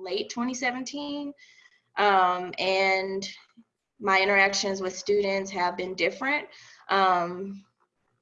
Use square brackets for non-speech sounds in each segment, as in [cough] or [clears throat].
late 2017. Um, and my interactions with students have been different. Um,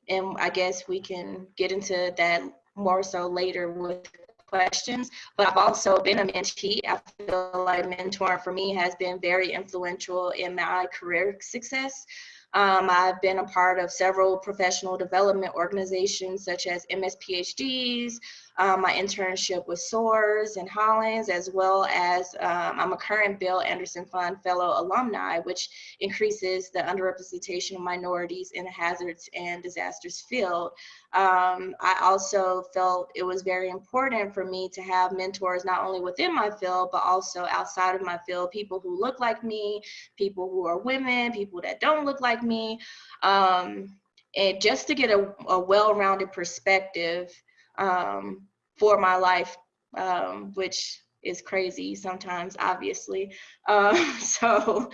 and I guess we can get into that more so later with questions, but I've also been a mentee. I feel like mentoring for me has been very influential in my career success. Um, I've been a part of several professional development organizations such as MSPHDs, um, my internship with SOARS and Hollings, as well as um, I'm a current Bill Anderson Fund Fellow alumni, which increases the underrepresentation of minorities in the hazards and disasters field. Um, I also felt it was very important for me to have mentors not only within my field, but also outside of my field, people who look like me, people who are women, people that don't look like me. Um, and just to get a, a well-rounded perspective um, for my life, um, which is crazy sometimes, obviously. Uh, [laughs] so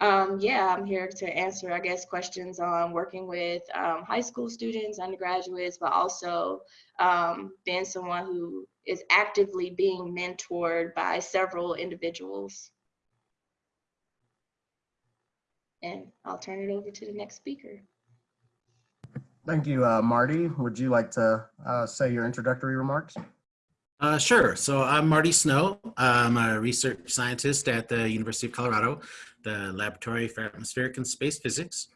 um, yeah, I'm here to answer, I guess, questions on working with um, high school students, undergraduates, but also um, being someone who is actively being mentored by several individuals. And I'll turn it over to the next speaker. Thank you, uh, Marty. Would you like to uh, say your introductory remarks? Uh, sure. So I'm Marty Snow. I'm a research scientist at the University of Colorado, the Laboratory for Atmospheric and Space Physics.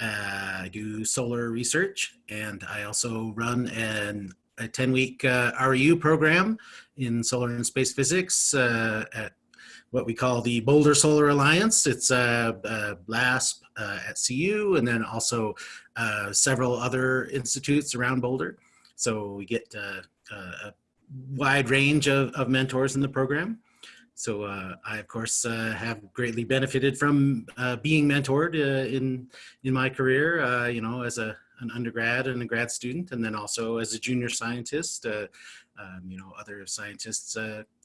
Uh, I do solar research and I also run an, a 10-week uh, REU program in solar and space physics uh, at what we call the Boulder Solar Alliance. It's a, a uh, at CU and then also uh, several other institutes around Boulder. So we get uh, uh, a wide range of, of mentors in the program. So uh, I, of course, have greatly benefited from being mentored in in my career. You know, as a an undergrad and a grad student, and then also as a junior scientist. Um, you know, other scientists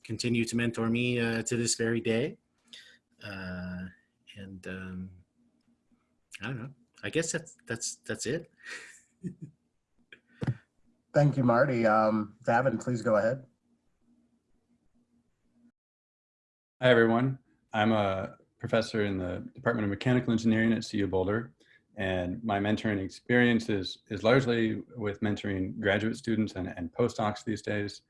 continue to mentor me to this very day. and um, I don't know. I guess that's that's that's it. Thank you, Marty. Um, Daven, please go ahead. Hi, everyone. I'm a professor in the Department of Mechanical Engineering at CU Boulder, and my mentoring experience is, is largely with mentoring graduate students and, and postdocs these days.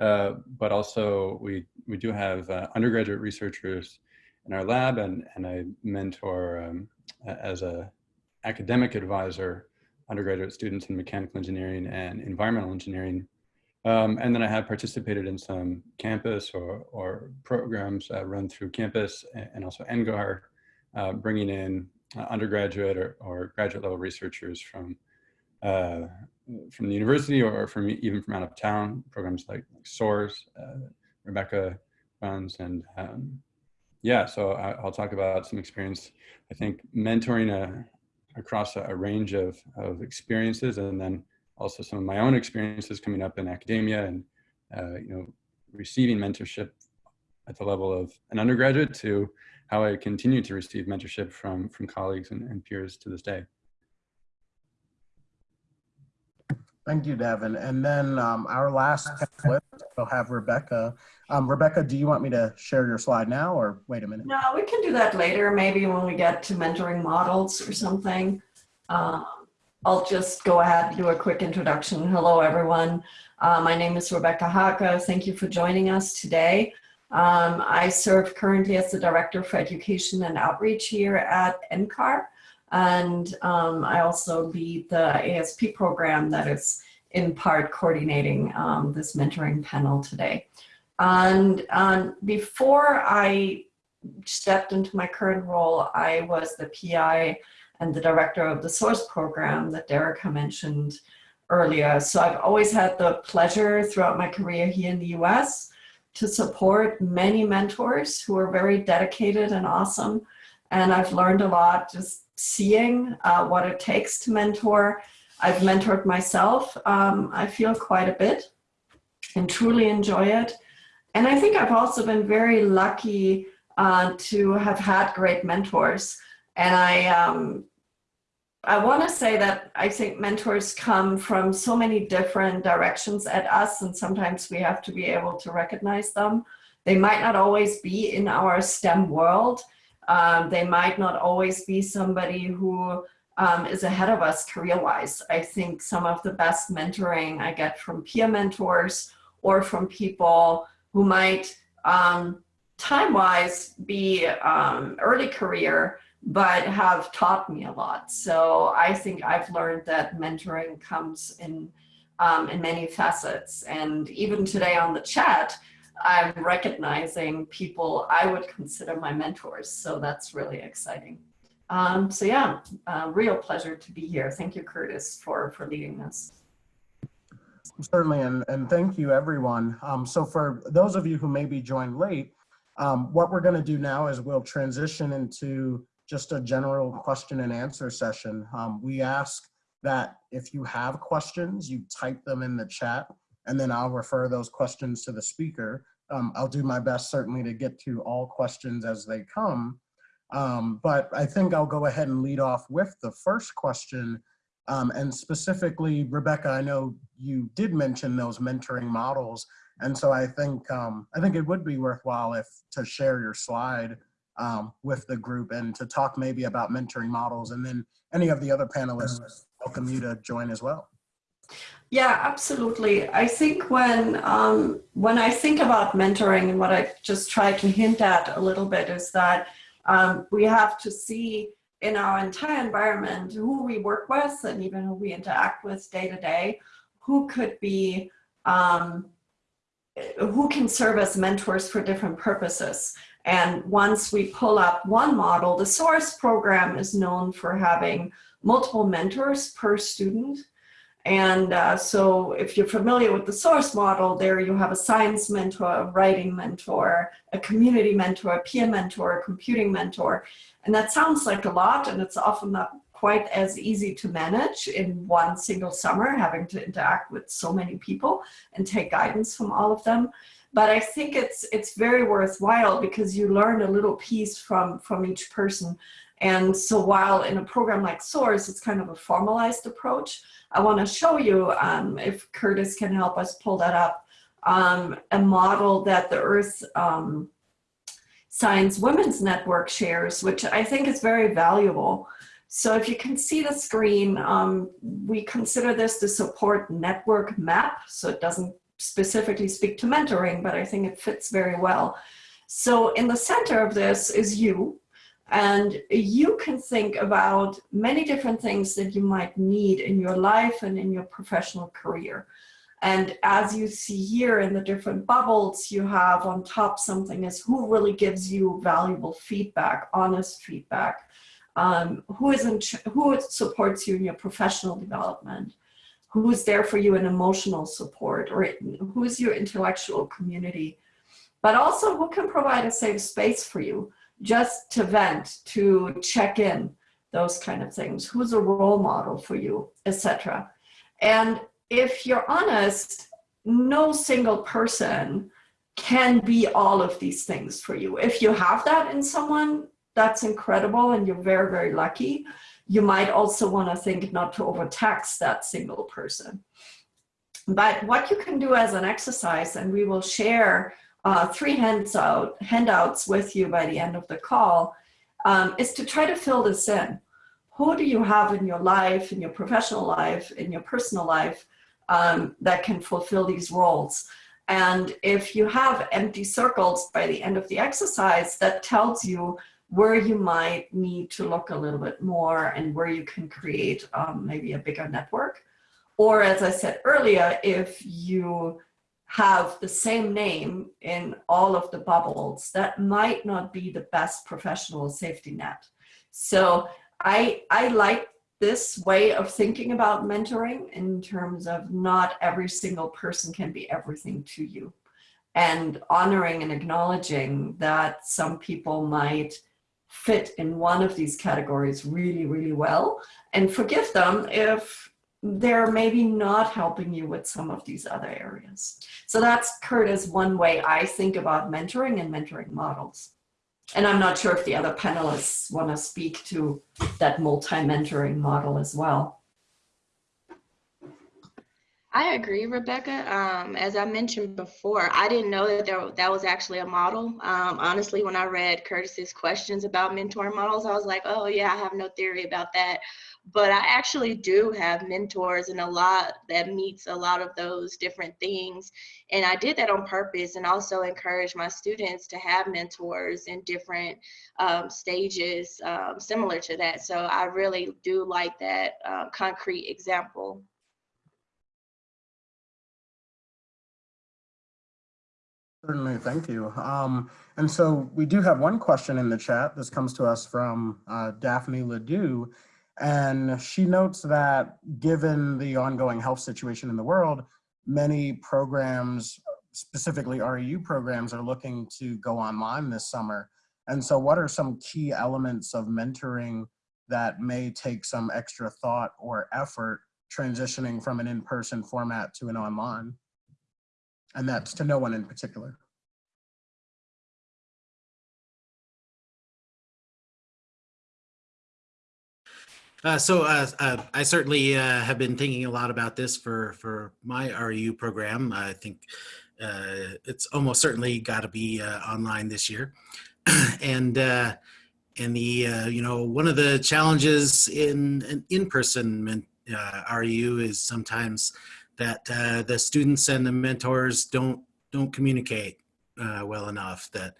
Uh, but also we, we do have uh, undergraduate researchers in our lab and, and I mentor um, as a academic advisor undergraduate students in mechanical engineering and environmental engineering. Um, and then I have participated in some campus or, or programs uh, run through campus and also NCAR, uh, bringing in uh, undergraduate or, or, graduate level researchers from uh, from the university or from even from out of town, programs like, like SOARS, uh, Rebecca runs, and um, yeah, so I, will talk about some experience. I think mentoring a, across a, a range of, of experiences and then also some of my own experiences coming up in academia and, uh, you know, receiving mentorship at the level of an undergraduate to how I continue to receive mentorship from, from colleagues and, and peers to this day. Thank you, Devin. And then um, our last we'll have Rebecca. Um, Rebecca, do you want me to share your slide now or wait a minute? No, we can do that later, maybe when we get to mentoring models or something. Um, I'll just go ahead and do a quick introduction. Hello, everyone. Uh, my name is Rebecca Hake. Thank you for joining us today. Um, I serve currently as the Director for Education and Outreach here at NCAR. And um, I also lead the ASP program that is in part coordinating um, this mentoring panel today. And um, before I stepped into my current role, I was the PI and the director of the SOARS program that Derek mentioned earlier. So I've always had the pleasure throughout my career here in the US to support many mentors who are very dedicated and awesome. And I've learned a lot just seeing uh, what it takes to mentor. I've mentored myself, um, I feel quite a bit and truly enjoy it. And I think I've also been very lucky uh, to have had great mentors. And I, um, I want to say that I think mentors come from so many different directions at us and sometimes we have to be able to recognize them They might not always be in our STEM world. Um, they might not always be somebody who um, is ahead of us career-wise. I think some of the best mentoring I get from peer mentors or from people who might um, time-wise be um, early career, but have taught me a lot. So I think I've learned that mentoring comes in um, in many facets. And even today on the chat, I'm recognizing people I would consider my mentors. So that's really exciting. Um, so yeah, uh, real pleasure to be here. Thank you, Curtis, for, for leading this. Certainly, and, and thank you, everyone. Um, so for those of you who maybe joined late, um, what we're going to do now is we'll transition into just a general question and answer session. Um, we ask that if you have questions, you type them in the chat, and then I'll refer those questions to the speaker. Um, I'll do my best certainly to get to all questions as they come. Um, but I think I'll go ahead and lead off with the first question. Um, and specifically, Rebecca, I know you did mention those mentoring models. And so I think um, I think it would be worthwhile if to share your slide um, with the group and to talk maybe about mentoring models and then any of the other panelists welcome you to join as well. Yeah, absolutely. I think when um, when I think about mentoring and what I just tried to hint at a little bit is that um, we have to see in our entire environment who we work with and even who we interact with day to day, who could be, um, who can serve as mentors for different purposes. And once we pull up one model, the SOARS program is known for having multiple mentors per student. And uh, so if you're familiar with the SOARS model, there you have a science mentor, a writing mentor, a community mentor, a peer mentor, a computing mentor. And that sounds like a lot, and it's often not quite as easy to manage in one single summer, having to interact with so many people and take guidance from all of them. But I think it's it's very worthwhile because you learn a little piece from, from each person. And so while in a program like SOARS, it's kind of a formalized approach, I want to show you, um, if Curtis can help us pull that up, um, a model that the Earth um, Science Women's Network shares, which I think is very valuable. So if you can see the screen, um, we consider this the support network map. So it doesn't specifically speak to mentoring, but I think it fits very well. So in the center of this is you, and you can think about many different things that you might need in your life and in your professional career. And as you see here in the different bubbles, you have on top something as who really gives you valuable feedback, honest feedback, um, who, is in who supports you in your professional development, who's there for you in emotional support, or who's your intellectual community, but also who can provide a safe space for you just to vent, to check in, those kind of things. Who's a role model for you, etc. And if you're honest, no single person can be all of these things for you. If you have that in someone, that's incredible and you're very, very lucky. You might also want to think not to overtax that single person. But what you can do as an exercise, and we will share uh, three handout, handouts with you by the end of the call um, is to try to fill this in. Who do you have in your life, in your professional life, in your personal life um, that can fulfill these roles? And if you have empty circles by the end of the exercise, that tells you where you might need to look a little bit more and where you can create um, maybe a bigger network. Or as I said earlier, if you have the same name in all of the bubbles, that might not be the best professional safety net. So I, I like this way of thinking about mentoring in terms of not every single person can be everything to you and honoring and acknowledging that some people might fit in one of these categories really, really well and forgive them if they're maybe not helping you with some of these other areas. So that's Curtis one way I think about mentoring and mentoring models. And I'm not sure if the other panelists want to speak to that multi-mentoring model as well. I agree, Rebecca. Um, as I mentioned before, I didn't know that there, that was actually a model. Um, honestly, when I read Curtis's questions about mentor models, I was like, oh yeah, I have no theory about that. But I actually do have mentors and a lot that meets a lot of those different things. And I did that on purpose and also encourage my students to have mentors in different um, stages um, similar to that. So I really do like that uh, concrete example. Certainly, thank you. Um, and so we do have one question in the chat. This comes to us from uh, Daphne LaDue. And she notes that given the ongoing health situation in the world, many programs, specifically REU programs, are looking to go online this summer. And so what are some key elements of mentoring that may take some extra thought or effort transitioning from an in-person format to an online? And that's to no one in particular. Uh, so uh, uh, I certainly uh, have been thinking a lot about this for for my REU program. I think uh, it's almost certainly got to be uh, online this year, [clears throat] and and the you know one of the challenges in an in-person REU is sometimes that the students and the mentors don't don't communicate well enough. That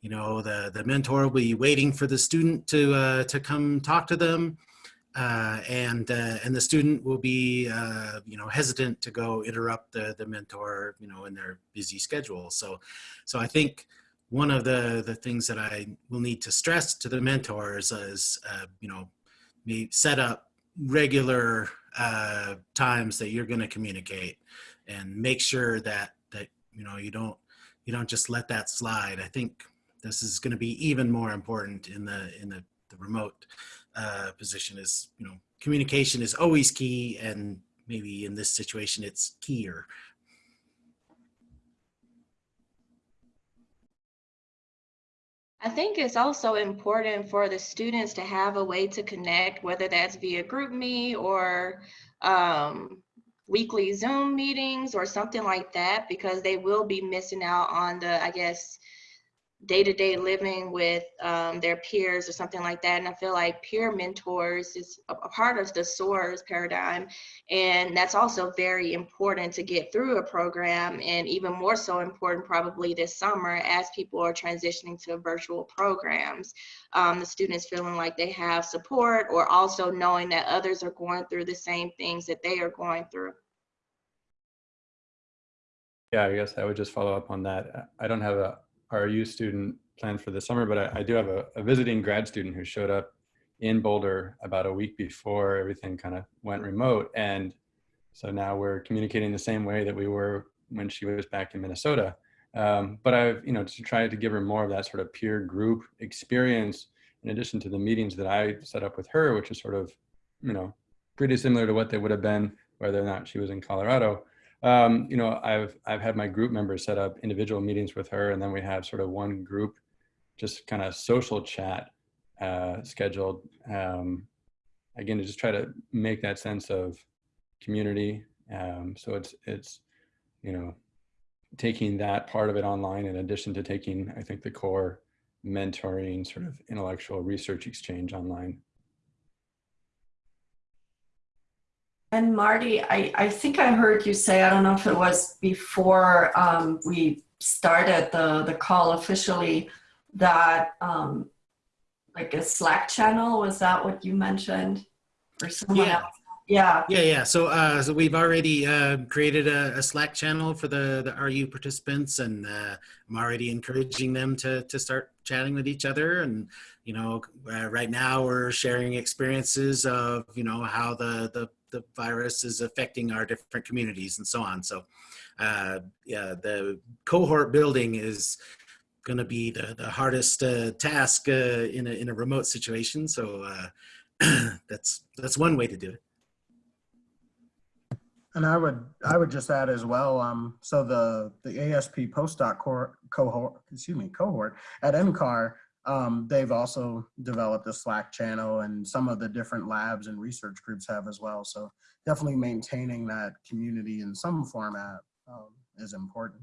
you know the the mentor will be waiting for the student to to come talk to them uh, and uh, and the student will be uh, you know hesitant to go interrupt the the mentor you know in their busy schedule. So so I think one of the the things that I will need to stress to the mentors is uh, you know set up regular uh, times that you're going to communicate and make sure that that you know you don't you don't just let that slide. I think this is going to be even more important in the in the, the remote uh, position is, you know, communication is always key and maybe in this situation it's keyer. I think it's also important for the students to have a way to connect, whether that's via GroupMe or um, weekly Zoom meetings or something like that, because they will be missing out on the, I guess, day-to-day living with um, their peers or something like that. And i feel like peer mentors is a, a part of the SOARS paradigm. And that's also very important to get through a program and even more so important probably this summer as people are transitioning to virtual programs. Um, the students feeling like they have support or also knowing that others are going through the same things that they are going through. Yeah i guess i would just follow up on that. I don't have a REU student planned for the summer, but I, I do have a, a, visiting grad student who showed up in Boulder about a week before everything kind of went remote. And so now we're communicating the same way that we were when she was back in Minnesota. Um, but I've, you know, to try to give her more of that sort of peer group experience in addition to the meetings that I set up with her, which is sort of, you know, pretty similar to what they would have been whether or not she was in Colorado um, you know, I've I've had my group members set up individual meetings with her, and then we have sort of one group, just kind of social chat uh, scheduled. Um, again, to just try to make that sense of community. Um, so it's it's you know taking that part of it online in addition to taking I think the core mentoring sort of intellectual research exchange online. And Marty, I, I think I heard you say, I don't know if it was before um, we started the, the call officially, that um, like a Slack channel, was that what you mentioned? Or someone yeah. else? Yeah. Yeah, yeah. So, uh, so we've already uh, created a, a, Slack channel for the the REU participants, and uh, I'm already encouraging them to to start chatting with each other. And you know, uh, right now we're sharing experiences of you know how the the the virus is affecting our different communities and so on. So uh, yeah, the cohort building is going to be the, the hardest uh, task uh, in, a, in a remote situation. So uh, [clears throat] that's, that's one way to do it. And I would I would just add as well. Um, so the the ASP postdoc cohort, cohort excuse me cohort at NCAR um, they've also developed a Slack channel and some of the different labs and research groups have as well. So definitely maintaining that community in some format um, is important.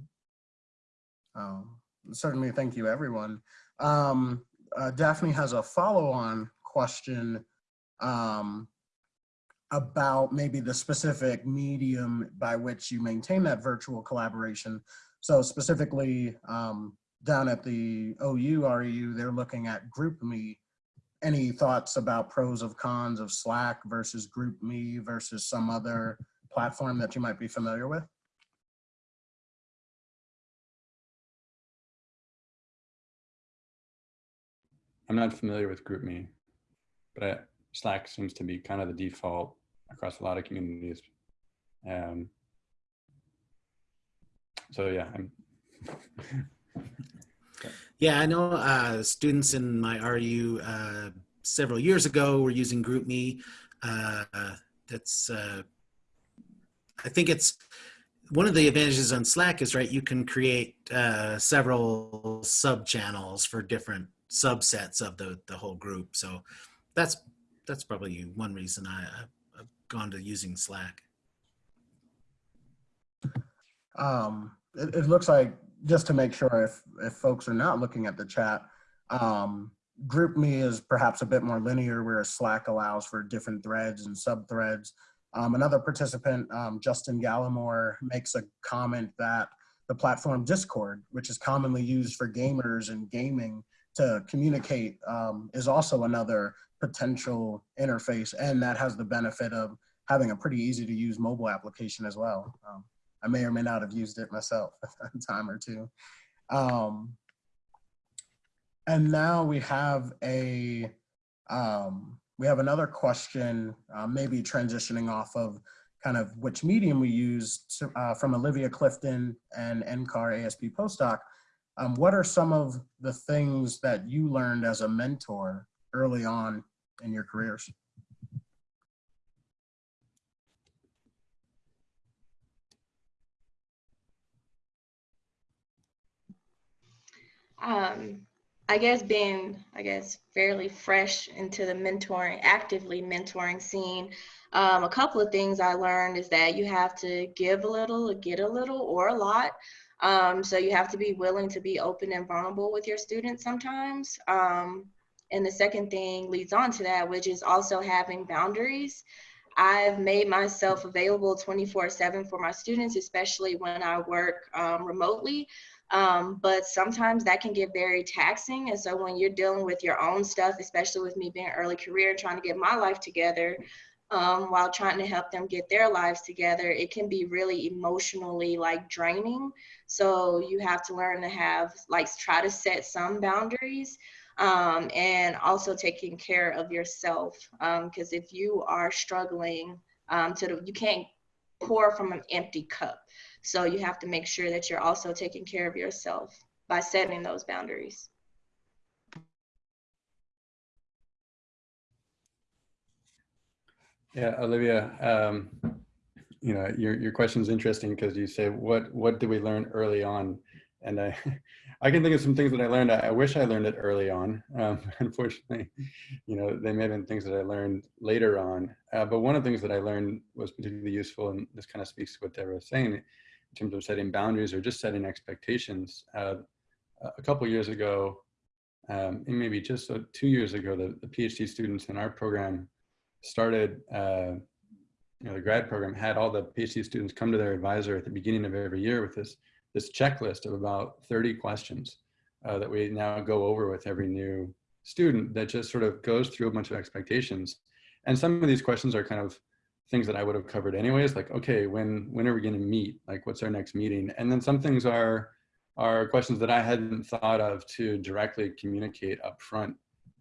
Um, certainly, thank you, everyone. Um, uh, Daphne has a follow-on question um, about maybe the specific medium by which you maintain that virtual collaboration. So specifically, um, down at the OU REU, they're looking at GroupMe. Any thoughts about pros of cons of Slack versus GroupMe versus some other platform that you might be familiar with? I'm not familiar with GroupMe, but I, Slack seems to be kind of the default across a lot of communities. Um, so yeah, I'm. [laughs] Yeah, I know uh, students in my REU uh, several years ago were using GroupMe. Uh, that's, uh, I think it's one of the advantages on Slack is right. You can create uh, several sub channels for different subsets of the the whole group. So that's that's probably one reason I, I've gone to using Slack. Um, it, it looks like, just to make sure if, if folks are not looking at the chat, um, GroupMe is perhaps a bit more linear where Slack allows for different threads and sub-threads. Um, another participant, um, Justin Gallimore, makes a comment that the platform Discord, which is commonly used for gamers and gaming to communicate, um, is also another potential interface, and that has the benefit of having a pretty easy to use mobile application as well. I may or may not have used it myself [laughs] a time or two. Um, and now we have a, um, we have another question, uh, maybe transitioning off of kind of which medium we use to, uh, from Olivia Clifton and NCAR ASP postdoc. Um, what are some of the things that you learned as a mentor early on in your careers? Um, I guess being, I guess, fairly fresh into the mentoring, actively mentoring scene, um, a couple of things I learned is that you have to give a little, get a little, or a lot. Um, so you have to be willing to be open and vulnerable with your students sometimes. Um, and the second thing leads on to that, which is also having boundaries. I've made myself available 24 7 for my students, especially when I work um, remotely. Um, but sometimes that can get very taxing. And so when you're dealing with your own stuff, especially with me being early career, and trying to get my life together, um, while trying to help them get their lives together, it can be really emotionally like draining. So you have to learn to have like try to set some boundaries um, and also taking care of yourself. Because um, if you are struggling um, to the, you can't pour from an empty cup. So you have to make sure that you're also taking care of yourself by setting those boundaries. Yeah, Olivia, um, you know, your, your question is interesting because you say, what, what did we learn early on? And I, [laughs] I can think of some things that I learned. I, I wish I learned it early on. Um, [laughs] unfortunately, you know, they may have been things that I learned later on. Uh, but one of the things that I learned was particularly useful, and this kind of speaks to what Deborah was saying, in terms of setting boundaries or just setting expectations. Uh, a couple years ago, um, and maybe just uh, two years ago, the, the PhD students in our program started, uh, you know, the grad program had all the PhD students come to their advisor at the beginning of every year with this, this checklist of about 30 questions uh, that we now go over with every new student that just sort of goes through a bunch of expectations. And some of these questions are kind of things that I would have covered anyways, like, okay, when, when are we gonna meet? Like, what's our next meeting? And then some things are, are questions that I hadn't thought of to directly communicate up front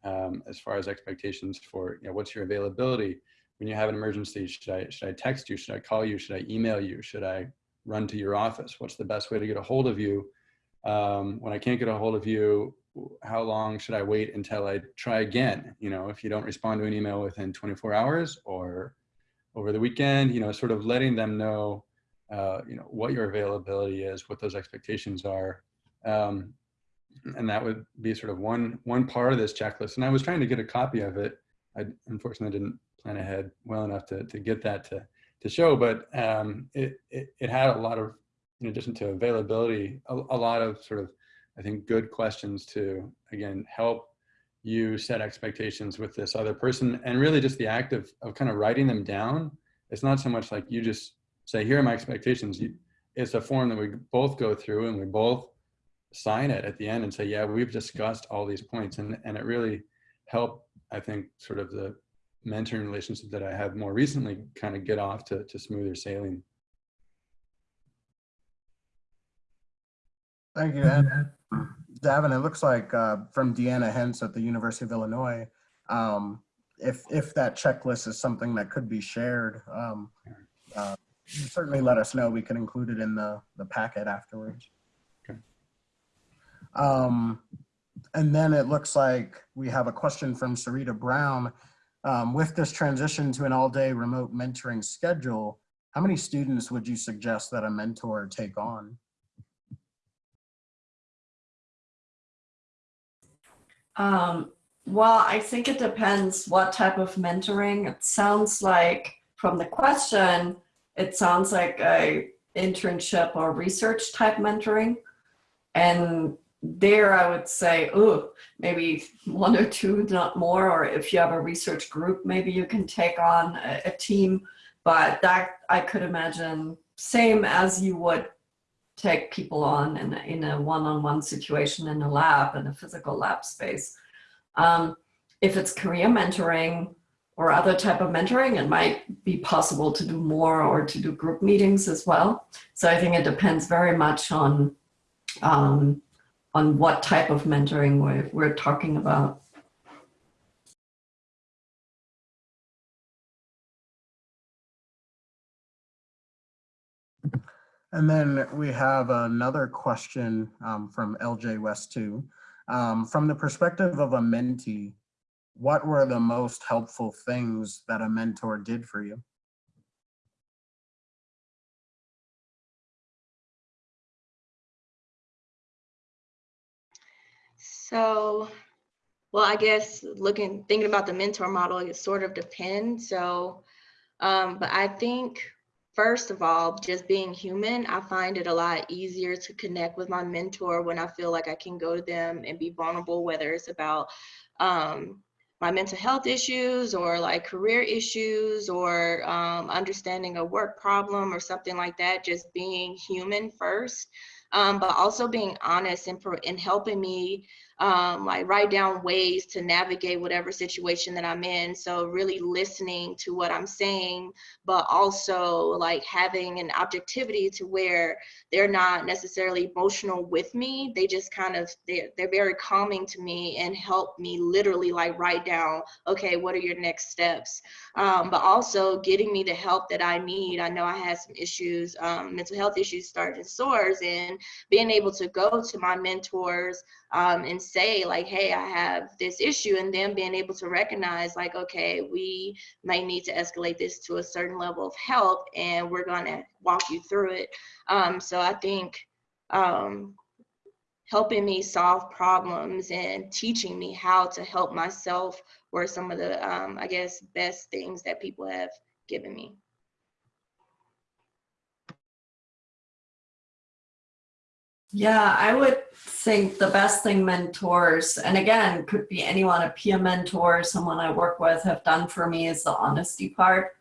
um, as far as expectations for, you know, what's your availability? When you have an emergency, should I, should I text you? Should I call you? Should I email you? Should I run to your office? What's the best way to get a hold of you? Um, when I can't get a hold of you, how long should I wait until I try again? You know, if you don't respond to an email within 24 hours or over the weekend, you know, sort of letting them know, uh, you know, what your availability is, what those expectations are. Um, and that would be sort of one one part of this checklist. And I was trying to get a copy of it. I unfortunately didn't plan ahead well enough to, to get that to, to show, but um, it, it, it had a lot of, in addition to availability, a, a lot of sort of, I think, good questions to, again, help you set expectations with this other person and really just the act of, of kind of writing them down. It's not so much like you just say, here are my expectations. You, it's a form that we both go through and we both sign it at the end and say, yeah, we've discussed all these points. And, and it really helped, I think, sort of the mentoring relationship that I have more recently kind of get off to, to smoother sailing. Thank you, Ed. Daven, it looks like uh, from Deanna Hens at the University of Illinois, um, if, if that checklist is something that could be shared, um, uh, certainly let us know. We can include it in the, the packet afterwards. Okay. Um, and then it looks like we have a question from Sarita Brown. Um, with this transition to an all-day remote mentoring schedule, how many students would you suggest that a mentor take on? Um, well, I think it depends what type of mentoring. It sounds like from the question, it sounds like a internship or research type mentoring. And there I would say, oh, maybe one or two, not more. Or if you have a research group, maybe you can take on a, a team. But that I could imagine same as you would take people on in a, in a one-on-one situation in a lab, in a physical lab space. Um, if it's career mentoring or other type of mentoring, it might be possible to do more or to do group meetings as well. So I think it depends very much on um, on what type of mentoring we're, we're talking about. And then we have another question um, from LJ West 2. Um, from the perspective of a mentee, what were the most helpful things that a mentor did for you? So, well, I guess looking, thinking about the mentor model, it sort of depends. So, um, but I think first of all, just being human, I find it a lot easier to connect with my mentor when I feel like I can go to them and be vulnerable, whether it's about um, my mental health issues or like career issues or um, understanding a work problem or something like that, just being human first, um, but also being honest and, for, and helping me um, like write down ways to navigate whatever situation that I'm in. So really listening to what I'm saying, but also like having an objectivity to where they're not necessarily emotional with me. They just kind of, they're, they're very calming to me and help me literally like write down, okay, what are your next steps? Um, but also getting me the help that I need. I know I had some issues, um, mental health issues starting SOARS and being able to go to my mentors um, and say like, hey, I have this issue, and then being able to recognize like, okay, we may need to escalate this to a certain level of help, and we're gonna walk you through it. Um, so I think um, helping me solve problems and teaching me how to help myself were some of the, um, I guess, best things that people have given me. Yeah, I would think the best thing mentors, and again, could be anyone, a peer mentor, someone I work with have done for me is the honesty part.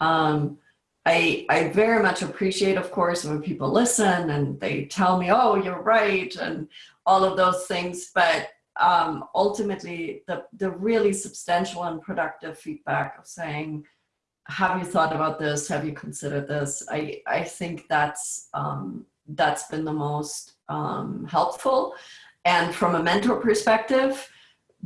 Um, I, I very much appreciate, of course, when people listen and they tell me, oh, you're right, and all of those things. But um, ultimately, the, the really substantial and productive feedback of saying, have you thought about this? Have you considered this? I, I think that's um, that's been the most um, helpful. And from a mentor perspective,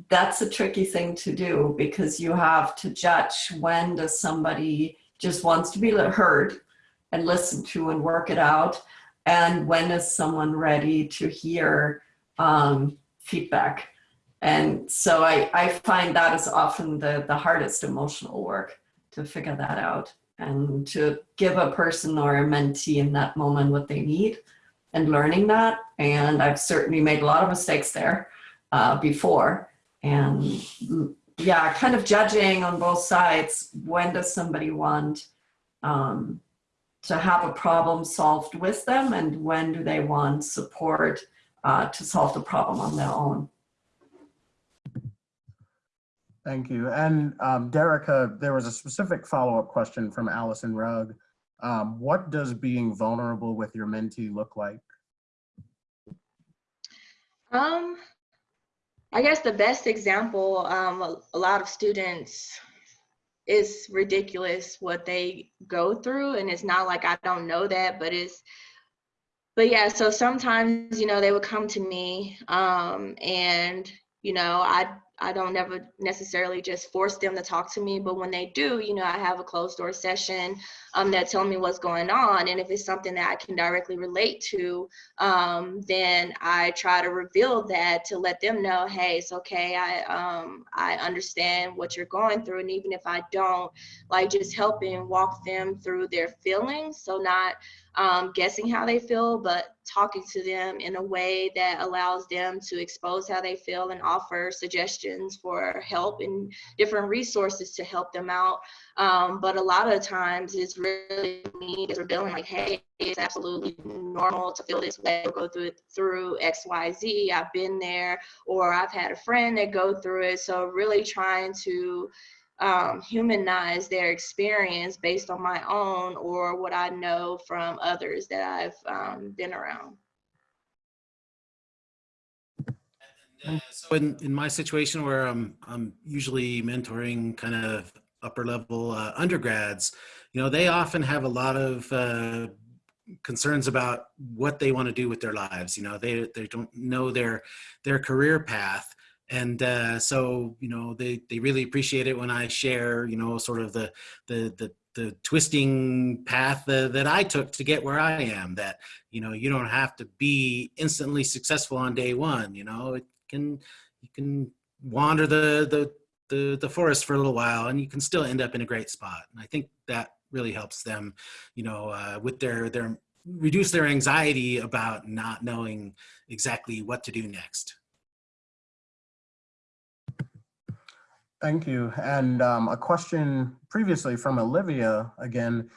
that's a tricky thing to do because you have to judge when does somebody just wants to be heard and listened to and work it out and when is someone ready to hear um, feedback and so I, I find that is often the, the hardest emotional work to figure that out and to give a person or a mentee in that moment what they need and learning that. And I've certainly made a lot of mistakes there uh, before. And mm, yeah, kind of judging on both sides. When does somebody want um, to have a problem solved with them and when do they want support uh, to solve the problem on their own? Thank you. And um, Derica, there was a specific follow-up question from Allison Rugg. Um, what does being vulnerable with your mentee look like? Um, I guess the best example, um, a, a lot of students, it's ridiculous what they go through, and it's not like I don't know that, but it's, but yeah. So sometimes, you know, they would come to me, um, and you know, I I don't never necessarily just force them to talk to me, but when they do, you know, I have a closed door session um, that tell me what's going on. And if it's something that I can directly relate to, um, then I try to reveal that to let them know, hey, it's okay. I, um, I understand what you're going through. And even if I don't, like just helping walk them through their feelings. So not um, guessing how they feel, but talking to them in a way that allows them to expose how they feel and offer suggestions for help and different resources to help them out. Um, but a lot of times it's really me as revealing like, hey, it's absolutely normal to feel this way go through it through X, Y, Z. I've been there, or I've had a friend that go through it. So really trying to um, humanize their experience based on my own or what I know from others that I've um, been around. Uh, so in, in my situation where I'm, I'm usually mentoring kind of upper level uh, undergrads, you know, they often have a lot of uh, concerns about what they want to do with their lives. You know, they, they don't know their, their career path. And uh, so, you know, they, they really appreciate it when I share, you know, sort of the, the, the, the twisting path that I took to get where I am that, you know, you don't have to be instantly successful on day one, you know, it can, you can wander the, the, the, the forest for a little while and you can still end up in a great spot. And I think that really helps them, you know, uh, with their, their, reduce their anxiety about not knowing exactly what to do next. Thank you. And um, a question previously from Olivia, again,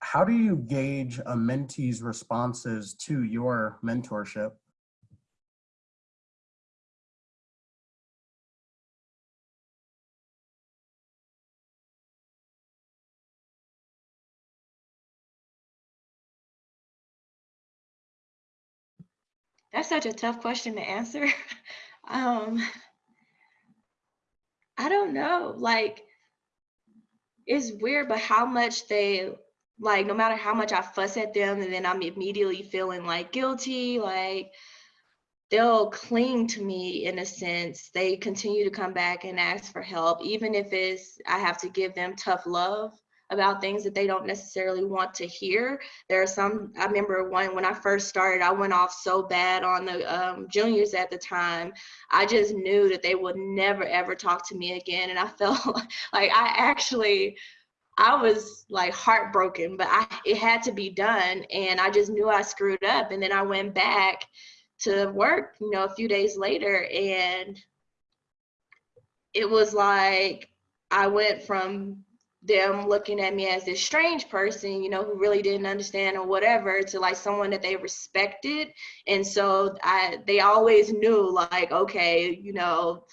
how do you gauge a mentee's responses to your mentorship? That's such a tough question to answer. [laughs] um, I don't know. Like, it's weird, but how much they like, no matter how much I fuss at them, and then I'm immediately feeling like guilty, like they'll cling to me in a sense. They continue to come back and ask for help, even if it's I have to give them tough love about things that they don't necessarily want to hear. There are some, I remember one when I first started, I went off so bad on the um, juniors at the time. I just knew that they would never ever talk to me again. And I [laughs] felt like I actually, I was like heartbroken, but I, it had to be done. And I just knew I screwed up. And then I went back to work, you know, a few days later and it was like I went from them looking at me as this strange person, you know, who really didn't understand or whatever, to like someone that they respected. And so I they always knew like, okay, you know,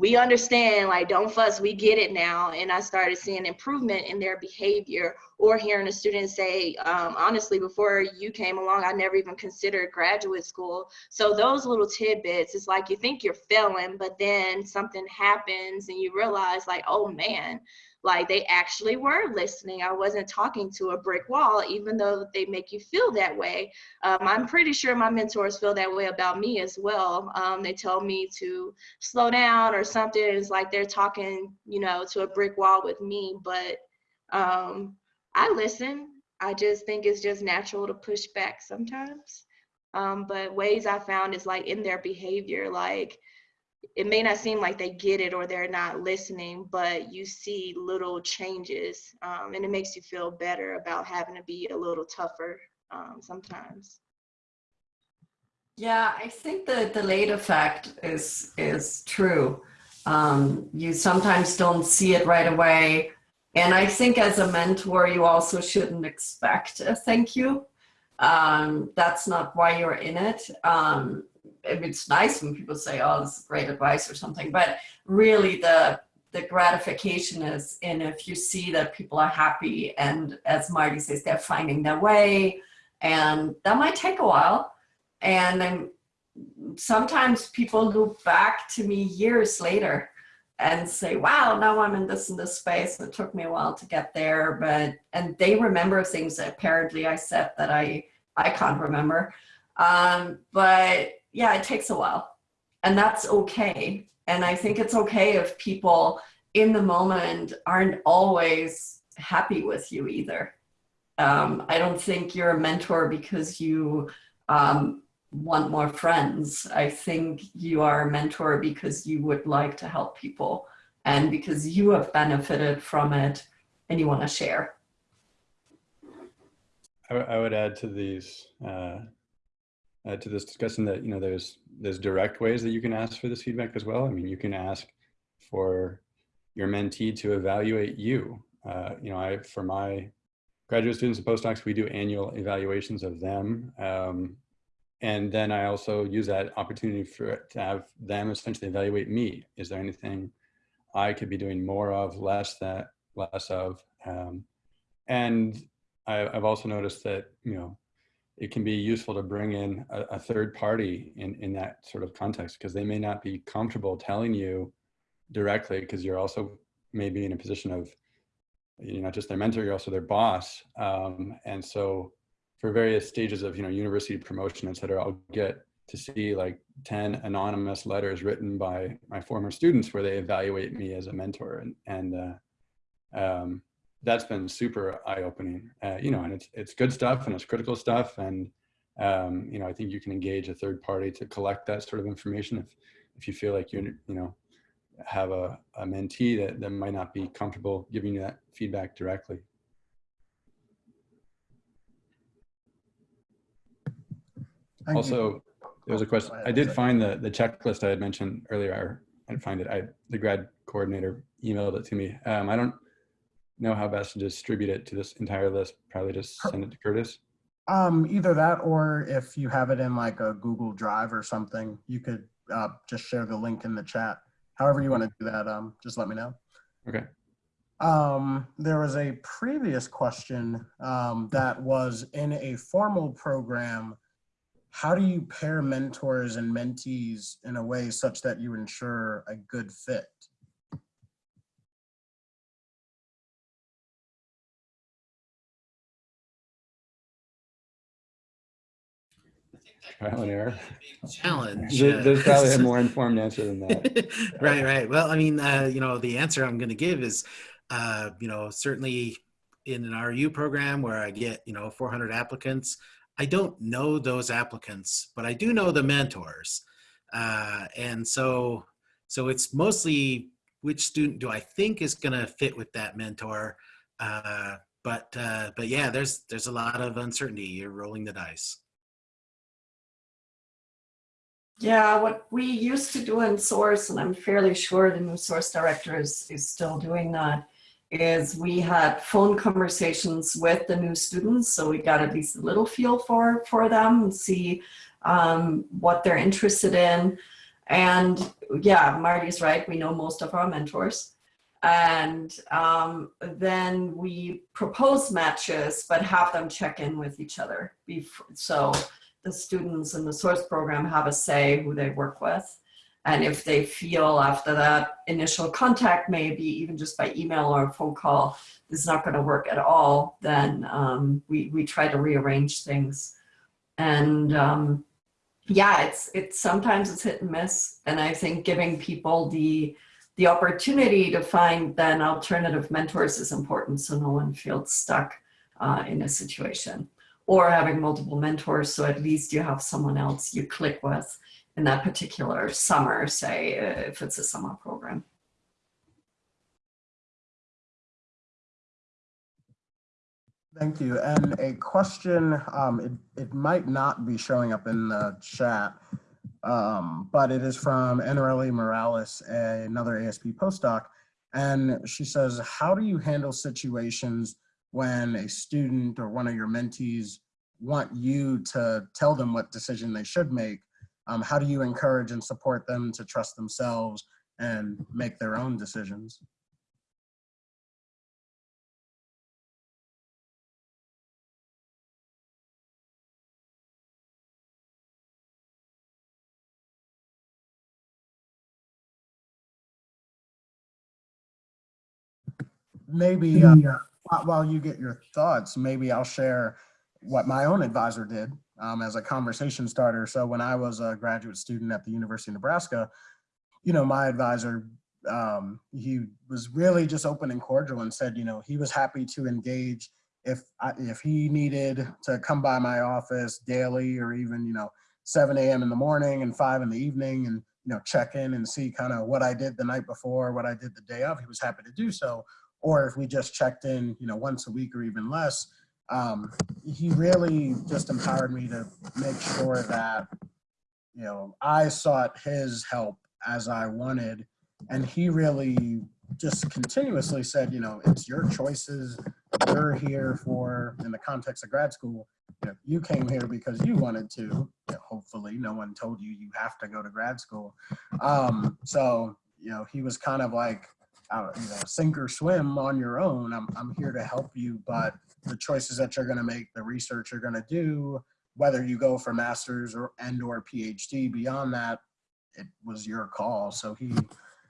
we understand, like, don't fuss, we get it now. And I started seeing improvement in their behavior or hearing a student say, um, honestly, before you came along, I never even considered graduate school. So those little tidbits, it's like you think you're failing, but then something happens and you realize like, oh man, like they actually were listening. I wasn't talking to a brick wall, even though they make you feel that way. Um, I'm pretty sure my mentors feel that way about me as well. Um, they tell me to slow down or something. It's like they're talking, you know, to a brick wall with me, but um, I listen. I just think it's just natural to push back sometimes. Um, but ways I found is like in their behavior, like it may not seem like they get it or they're not listening, but you see little changes um, and it makes you feel better about having to be a little tougher um, sometimes. Yeah, I think the delayed effect is is true. Um, you sometimes don't see it right away. And I think as a mentor, you also shouldn't expect a thank you. Um, that's not why you're in it. Um, it's nice when people say, oh, this is great advice or something, but really the the gratification is in if you see that people are happy and as Marty says, they're finding their way and that might take a while. And then sometimes people look back to me years later and say, wow, now I'm in this and this space. It took me a while to get there, but, and they remember things that apparently I said that I, I can't remember. Um, but yeah, it takes a while and that's okay. And I think it's okay if people in the moment aren't always happy with you either. Um, I don't think you're a mentor because you um, want more friends. I think you are a mentor because you would like to help people and because you have benefited from it and you want to share. I, I would add to these, uh, add to this discussion that, you know, there's, there's direct ways that you can ask for this feedback as well. I mean, you can ask for your mentee to evaluate you. Uh, you know, I, for my graduate students and postdocs, we do annual evaluations of them. Um, and then I also use that opportunity for to have them essentially evaluate me. Is there anything I could be doing more of, less that, less of? Um, and I, I've also noticed that, you know, it can be useful to bring in a, a third party in, in that sort of context because they may not be comfortable telling you directly because you're also maybe in a position of you're not just their mentor, you're also their boss. Um, and so for various stages of, you know, university promotion, et cetera, I'll get to see like 10 anonymous letters written by my former students where they evaluate me as a mentor. And, and uh, um, that's been super eye-opening, uh, you know, and it's, it's good stuff and it's critical stuff. And, um, you know, I think you can engage a third party to collect that sort of information if, if you feel like you're, you know, have a, a mentee that, that might not be comfortable giving you that feedback directly. Thank you. Also, there was a question. I did find the, the checklist I had mentioned earlier. I didn't find it. I, the grad coordinator emailed it to me. Um, I don't know how best to distribute it to this entire list. Probably just send it to Curtis. Um, either that or if you have it in like a Google Drive or something, you could uh, just share the link in the chat. However you want to do that, um, just let me know. Okay. Um, there was a previous question um, that was in a formal program. How do you pair mentors and mentees in a way such that you ensure a good fit? Trial and error. Challenge. There- There's probably a more informed answer than that. [laughs] right, right. Well, I mean, uh, you know, the answer I'm going to give is, uh, you know, certainly in an REU program where I get, you know, 400 applicants, I don't know those applicants, but I do know the mentors. Uh, and so, so it's mostly which student do I think is going to fit with that mentor. Uh, but, uh, but yeah, there's, there's a lot of uncertainty. You're rolling the dice. Yeah, what we used to do in SOARS, and I'm fairly sure the new SOARS director is, is still doing that, is we had phone conversations with the new students. So we got at least a little feel for, for them and see um, what they're interested in. And yeah, Marty's right. We know most of our mentors. And um, then we propose matches, but have them check in with each other. Before, so the students in the SOARS program have a say who they work with. And if they feel after that initial contact, maybe even just by email or phone call, this is not going to work at all, then um, we, we try to rearrange things. And um, yeah, it's, it's sometimes it's hit and miss. And I think giving people the, the opportunity to find then alternative mentors is important so no one feels stuck uh, in a situation or having multiple mentors so at least you have someone else you click with in that particular summer, say, uh, if it's a summer program. Thank you. And a question, um, it, it might not be showing up in the chat, um, but it is from Enereli Morales, another ASP postdoc. And she says, how do you handle situations when a student or one of your mentees want you to tell them what decision they should make? Um, how do you encourage and support them to trust themselves and make their own decisions? maybe uh, while- you get your thoughts, maybe I'll share what my own advisor did um, as a conversation starter. So when I was a graduate student at the University of Nebraska, you know, my advisor, um, he was really just open and cordial and said, you know, he was happy to engage if I, if he needed to come by my office daily or even, you know, 7 a.m. in the morning and 5 in the evening and, you know, check in and see kind of what I did the night before, what I did the day of, he was happy to do so or if we just checked in, you know, once a week or even less, um, he really just empowered me to make sure that, you know, I sought his help as I wanted. And he really just continuously said, you know, it's your choices. You're here for, in the context of grad school, you know, you came here because you wanted to. You know, hopefully, no one told you you have to go to grad school. Um, so, you know, he was kind of like, uh, you know, sink or swim on your own. I'm, I'm here to help you, but the choices that you're going to make, the research you're going to do, whether you go for master's or and or PhD, beyond that, it was your call. So he,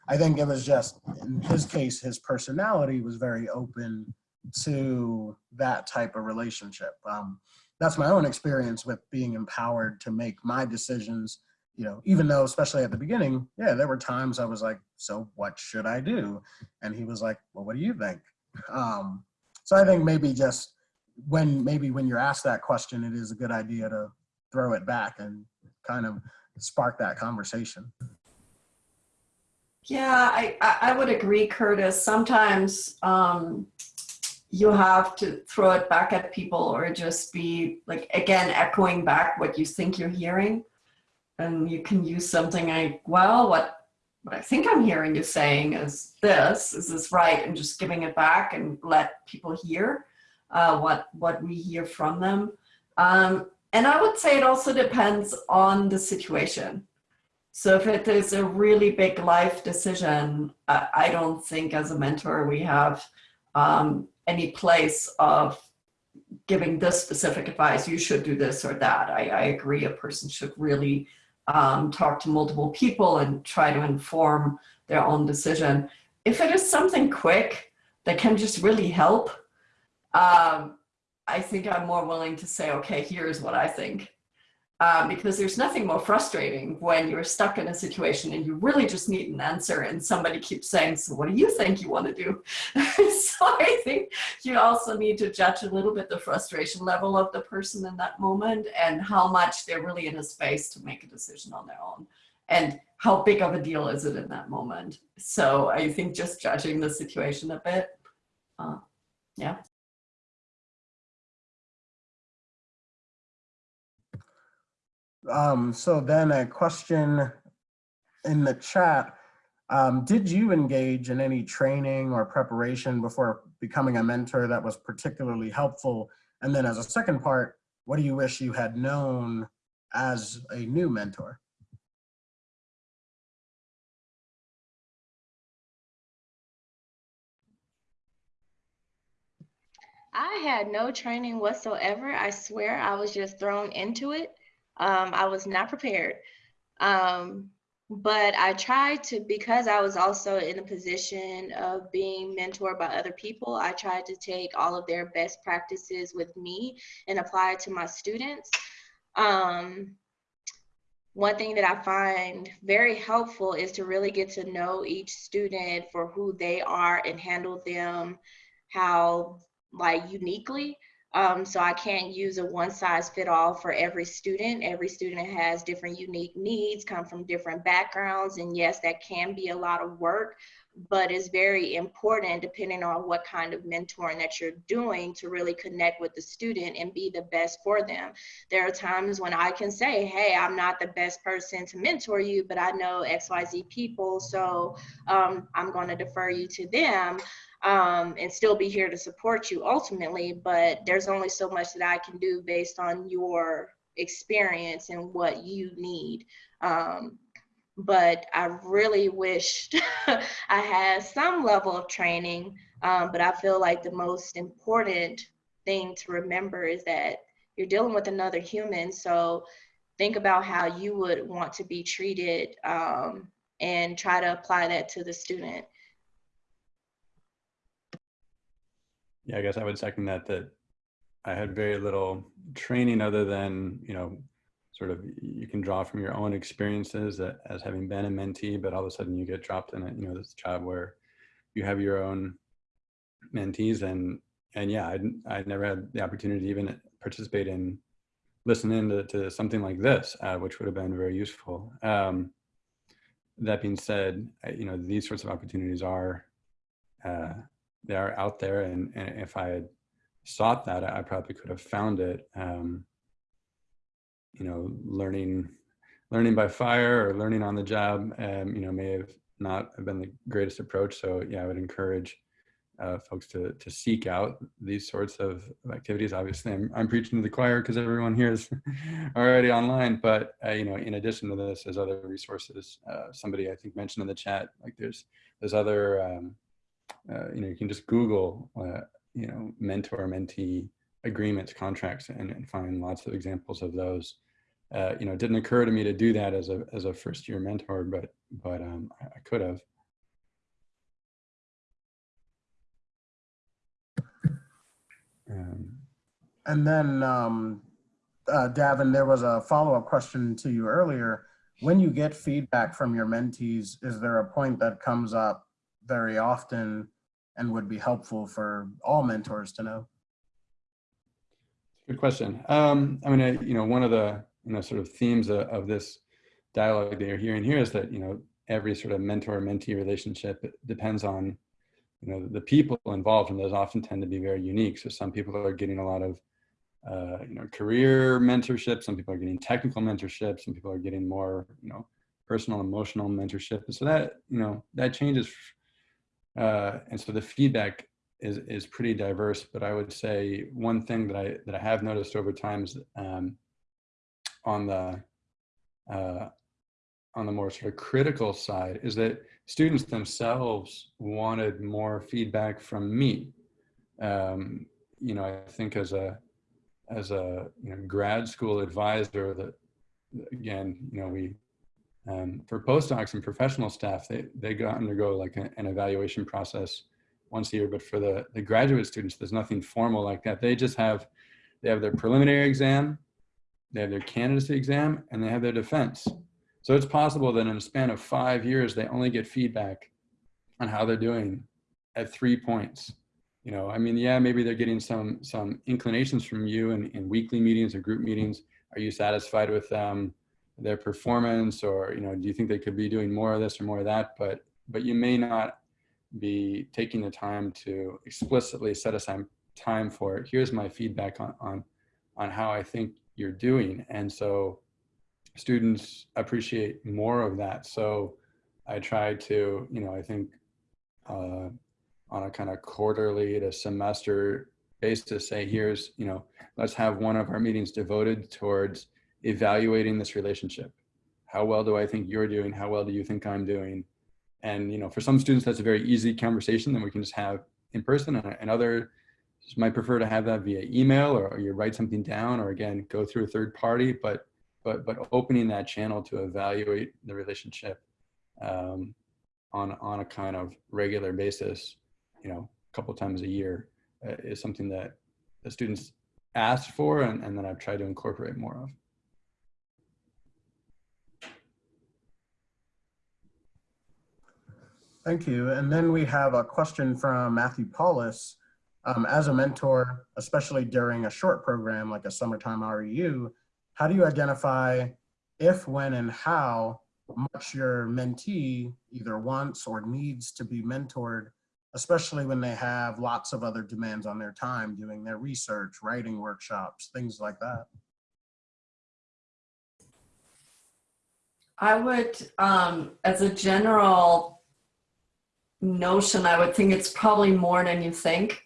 I think it was just in his case, his personality was very open to that type of relationship. Um, that's my own experience with being empowered to make my decisions you know, even though, especially at the beginning, yeah, there were times I was like, so what should I do? And he was like, well, what do you think? Um, so I think maybe just when, maybe when you're asked that question, it is a good idea to throw it back and kind of spark that conversation. Yeah, I, I would agree, Curtis. Sometimes um, you have to throw it back at people or just be like, again, echoing back what you think you're hearing. And you can use something like, well, what, what I think I'm hearing you saying is this, is this right? And just giving it back and let people hear uh, what, what we hear from them. Um, and I would say it also depends on the situation. So if it is a really big life decision, I, I don't think as a mentor we have um, any place of giving this specific advice, you should do this or that. I, I agree a person should really um, talk to multiple people and try to inform their own decision. If it is something quick that can just really help, um, I think I'm more willing to say, okay, here's what I think. Um, because there's nothing more frustrating when you're stuck in a situation and you really just need an answer and somebody keeps saying, so what do you think you want to do? [laughs] so I think you also need to judge a little bit the frustration level of the person in that moment and how much they're really in a space to make a decision on their own and how big of a deal is it in that moment. So I think just judging the situation a bit, uh, yeah. Um, so then a question in the chat, um, did you engage in any training or preparation before becoming a mentor that was particularly helpful? And then as a second part, what do you wish you had known as a new mentor? I had no training whatsoever. I swear I was just thrown into it. Um, I was not prepared. Um, but I tried to, because I was also in a position of being mentored by other people, I tried to take all of their best practices with me and apply it to my students. Um, one thing that I find very helpful is to really get to know each student for who they are and handle them how like uniquely Um, so I can't use a one size fit all for every student. Every student has different unique needs, come from different backgrounds. And yes, that can be a lot of work, but it's very important depending on what kind of mentoring that you're doing to really connect with the student and be the best for them. There are times when I can say, hey, I'm not the best person to mentor you, but I know XYZ people, so um, I'm going to defer you to them um, and still be here to support you ultimately. But there's only so much that I can do based on your experience and what you need. Um, but I really wished [laughs] I had some level of training. Um, but I feel like the most important thing to remember is that you're dealing with another human. So think about how you would want to be treated um, and try to apply that to the student. Yeah, I guess I would second that, that I had very little training other than, you know, sort of you can draw from your own experiences as having been a mentee, but all of a sudden you get dropped in a, you know, this job where you have your own mentees and, and yeah, I, I never had the opportunity to even participate in listening to, to something like this, uh, which would have been very useful. Um, that being said, you know, these sorts of opportunities are, uh, they are out there and, and if I had sought that, I probably could have found it. Um, you know, learning, learning by fire or learning on the job, um, you know, may have not have been the greatest approach. So yeah, I would encourage uh, folks to, to seek out these sorts of activities. Obviously, I'm, I'm preaching to the choir because everyone here is [laughs] already online, but uh, you know, in addition to this, there's other resources. Uh, somebody I think mentioned in the chat, like there's, there's other, um, uh, you know, you can just Google, uh, you know, mentor mentee agreements, contracts, and, and find lots of examples of those. Uh, you know, it didn't occur to me to do that as a as a first year mentor, but but um, I, I could have. Um, And then, um, uh, Daven, there was a follow-up question to you earlier. When you get feedback from your mentees, is there a point that comes up very often and would be helpful for all mentors to know? Good question. Um, I mean, I, you know, one of the you know sort of themes of, of this dialogue that you're hearing here is that you know every sort of mentor-mentee relationship depends on you know the people involved, and those often tend to be very unique. So some people are getting a lot of uh, you know career mentorship, some people are getting technical mentorship, some people are getting more you know personal emotional mentorship, and so that you know that changes. Uh, and so the feedback is is pretty diverse. But I would say one thing that I that I have noticed over time is um, on the uh, on the more sort of critical side is that students themselves wanted more feedback from me. Um, you know, I think as a as a you know, grad school advisor that again, you know, we um, for postdocs and professional staff, they they go undergo like a, an evaluation process once a year. But for the the graduate students, there's nothing formal like that. They just have they have their preliminary exam, they have their candidacy exam, and they have their defense. So it's possible that in a span of five years, they only get feedback on how they're doing at three points. You know, I mean, yeah, maybe they're getting some some inclinations from you in, in weekly meetings or group meetings. Are you satisfied with um, their performance, or you know, do you think they could be doing more of this or more of that? But but you may not be taking the time to explicitly set aside time for it. Here's my feedback on on on how I think you're doing, and so students appreciate more of that. So I try to, you know, I think uh, on a kind of quarterly to semester basis say, here's, you know, let's have one of our meetings devoted towards evaluating this relationship. How well do I think you're doing? How well do you think I'm doing? And, you know, for some students, that's a very easy conversation that we can just have in person and, others might prefer to have that via email or, or you write something down or again, go through a third party, but but but opening that channel to evaluate the relationship um, on on a kind of regular basis, you know, a couple times a year, uh, is something that the students asked for and, and that I've tried to incorporate more of. Thank you. And then we have a question from Matthew Paulus. um, as a mentor, especially during a short program like a summertime REU, how do you identify if, when, and how much your mentee either wants or needs to be mentored, especially when they have lots of other demands on their time, doing their research, writing workshops, things like that? I would, um, as a general notion, I would think it's probably more than you think.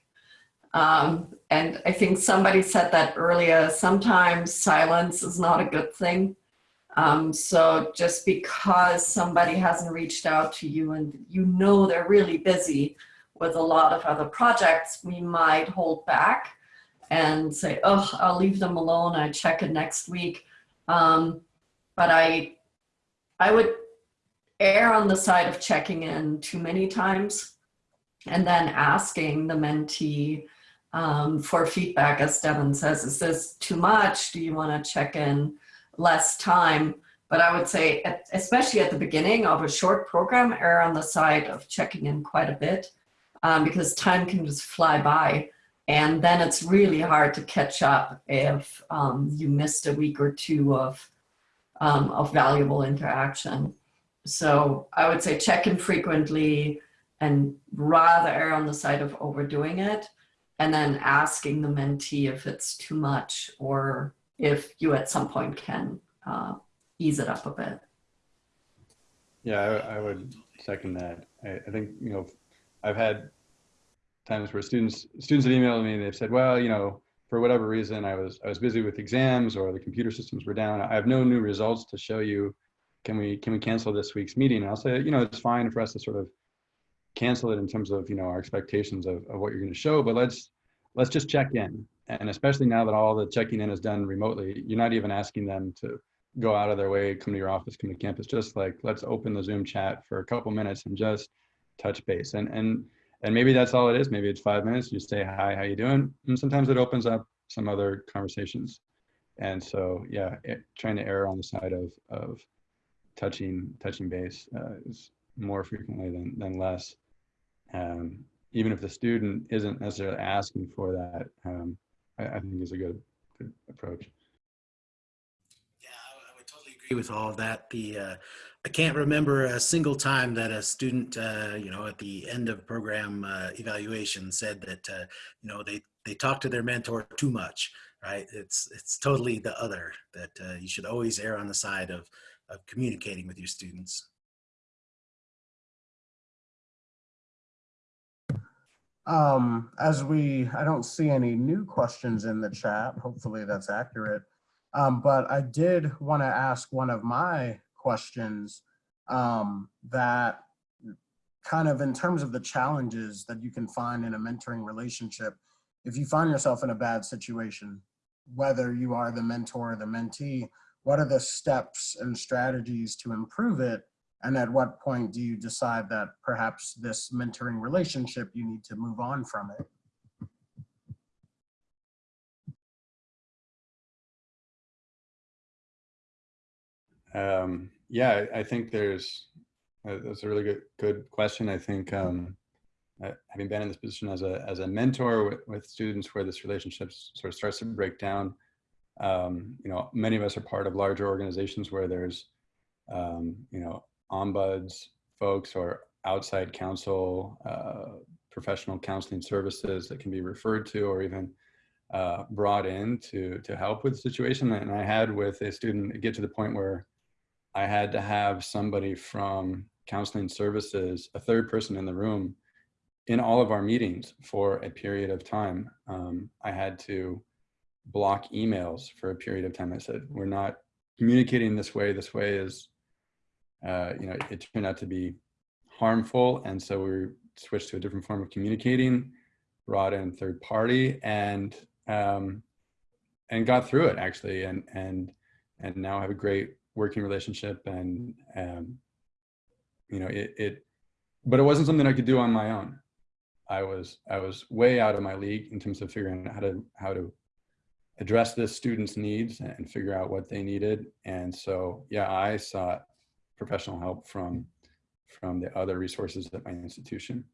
Um, and I think somebody said that earlier, sometimes silence is not a good thing. Um, so just because somebody hasn't reached out to you and you know they're really busy with a lot of other projects, we might hold back and say, oh, I'll leave them alone. I check it next week. Um, but I, I would err on the side of checking in too many times and then asking the mentee um, for feedback, as Daven says, is this too much? Do you want to check in less time? But I would say, especially at the beginning of a short program, err on the side of checking in quite a bit um, because time can just fly by. And then it's really hard to catch up if um, you missed a week or two of, um, of valuable interaction. So I would say check in frequently and rather err on the side of overdoing it and then asking the mentee if it's too much or if you at some point can uh, ease it up a bit. Yeah, I, I would second that. I, I think, you know, I've had times where students students have emailed me and they've said, well, you know, for whatever reason, I was I was busy with exams or the computer systems were down. I have no new results to show you. Can we can we cancel this week's meeting? And I'll say, you know, it's fine for us to sort of cancel it in terms of you know our expectations of, of what you're going to show, but let's let's just check in. And especially now that all the checking in is done remotely, you're not even asking them to go out of their way, come to your office, come to campus. Just like let's open the Zoom chat for a couple minutes and just touch base. And and and maybe that's all it is. Maybe it's five minutes. You say hi, how you doing? And sometimes it opens up some other conversations. And so yeah, it, trying to err on the side of of touching touching base uh, is more frequently than than less. Um, even if the student isn't necessarily asking for that, um, I, I, think is a good, good approach. Yeah, I would totally agree with all of that. The uh, I can't remember a single time that a student, uh, you know, at the end of program uh, evaluation said that, uh, you know, they they talk to their mentor too much, right? It's it's totally the other that uh, you should always err on the side of of communicating with your students. Um, as we, I don't see any new questions in the chat. Hopefully that's accurate. Um, but I did want to ask one of my questions um, that kind of in terms of the challenges that you can find in a mentoring relationship, if you find yourself in a bad situation, whether you are the mentor or the mentee, what are the steps and strategies to improve it? And at what point do you decide that perhaps this mentoring relationship, you need to move on from it? Um, yeah, I think there's, uh, that's a really good, good question. I think um, uh, having been in this position as a, as a mentor with, with students where this relationship sort of starts to break down, um, you know, many of us are part of larger organizations where there's, um, you know, ombuds folks or outside counsel, uh, professional counseling services that can be referred to or even uh, brought in to, to help with the situation. And I had with a student get to the point where I had to have somebody from counseling services, a third person in the room in all of our meetings for a period of time. Um, I had to block emails for a period of time. I said, we're not communicating this way. This way is, uh, you know, it turned out to be harmful. And so we switched to a different form of communicating, brought in third party and, um, and got through it actually. And, and, and now I have a great working relationship and, um, you know, it, it, but it wasn't something I could do on my own. I was, I was way out of my league in terms of figuring out how to, how to address this student's needs and figure out what they needed. And so, yeah, I sought professional help from, from the other resources at my institution.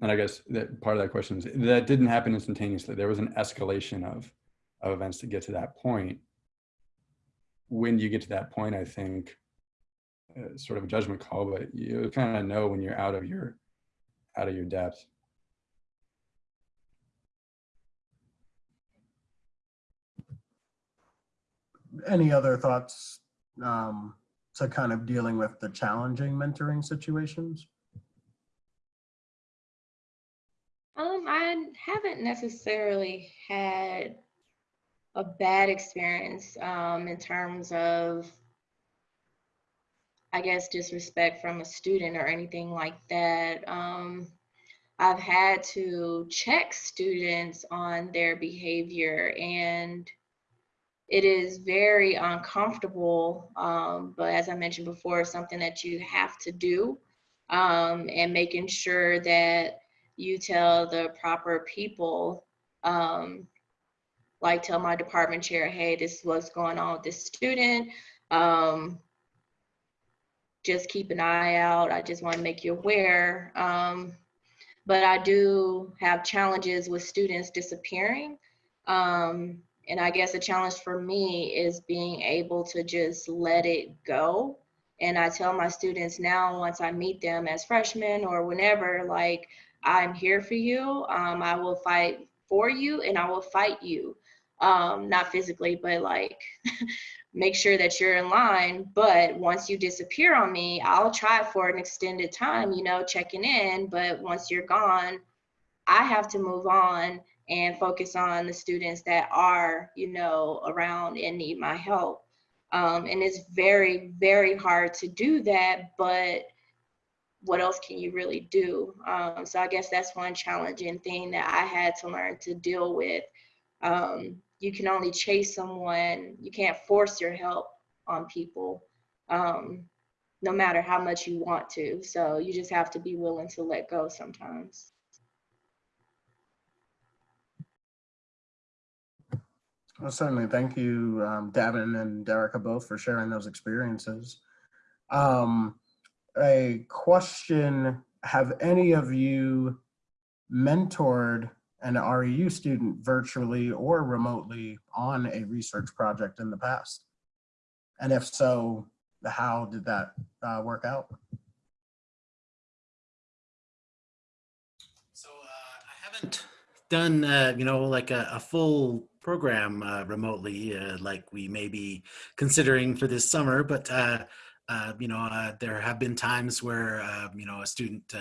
and I guess that part of that question is that didn't happen instantaneously. There was an escalation of, of events to get to that point. When you get to that point, I think uh, sort of a judgment call, but you kind of know when you're out of your, out of your depth. Any other thoughts um, to kind of dealing with the challenging mentoring situations? Um, I haven't necessarily had a bad experience um, in terms of, I guess, disrespect from a student or anything like that. Um, I've had to check students on their behavior and it is very uncomfortable. Um, but as I mentioned before, something that you have to do um, and making sure that you tell the proper people, um, like tell my department chair, hey, this is what's going on with this student. Um, just keep an eye out. I just want to make you aware. Um, but I do have challenges with students disappearing. Um, and I guess the challenge for me is being able to just let it go. And I tell my students now, once I meet them as freshmen or whenever, like, I'm here for you. Um, I will fight for you and I will fight you. Um, not physically, but like [laughs] make sure that you're in line. But once you disappear on me, I'll try for an extended time, you know, checking in. But once you're gone, I have to move on and focus on the students that are, you know, around and need my help. Um, and it's very, very hard to do that, but what else can you really do? Um, so I guess that's one challenging thing that I had to learn to deal with. Um, you can only chase someone, you can't force your help on people, um, no matter how much you want to. So you just have to be willing to let go sometimes. Well, certainly. Thank you, um, Daven and Derica both for sharing those experiences. Um, a question, have any of you mentored an REU student virtually or remotely on a research project in the past? And if so, how did that uh, work out? So uh, I haven't done, uh, you know, like a, a full program uh, remotely, uh, like we may be considering for this summer, but uh, uh, you know, uh, there have been times where uh, you know a student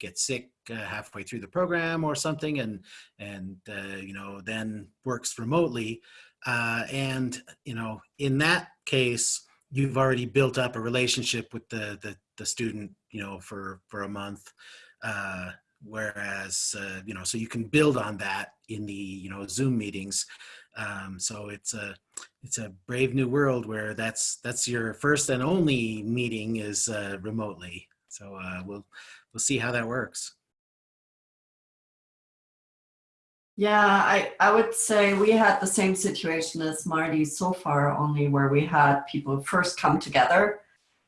gets sick halfway through the program or something, and and you know then works remotely, and you know in that case you've already built up a relationship with the the, the student, you know, for for a month. Whereas uh, you know so you can build on that in the you know zoom meetings. Um, so it's a it's a brave new world where that's that's your first and only meeting is uh, remotely. So uh, we'll we'll see how that works. Yeah, I, I would say we had the same situation as Marty so far, only where we had people first come together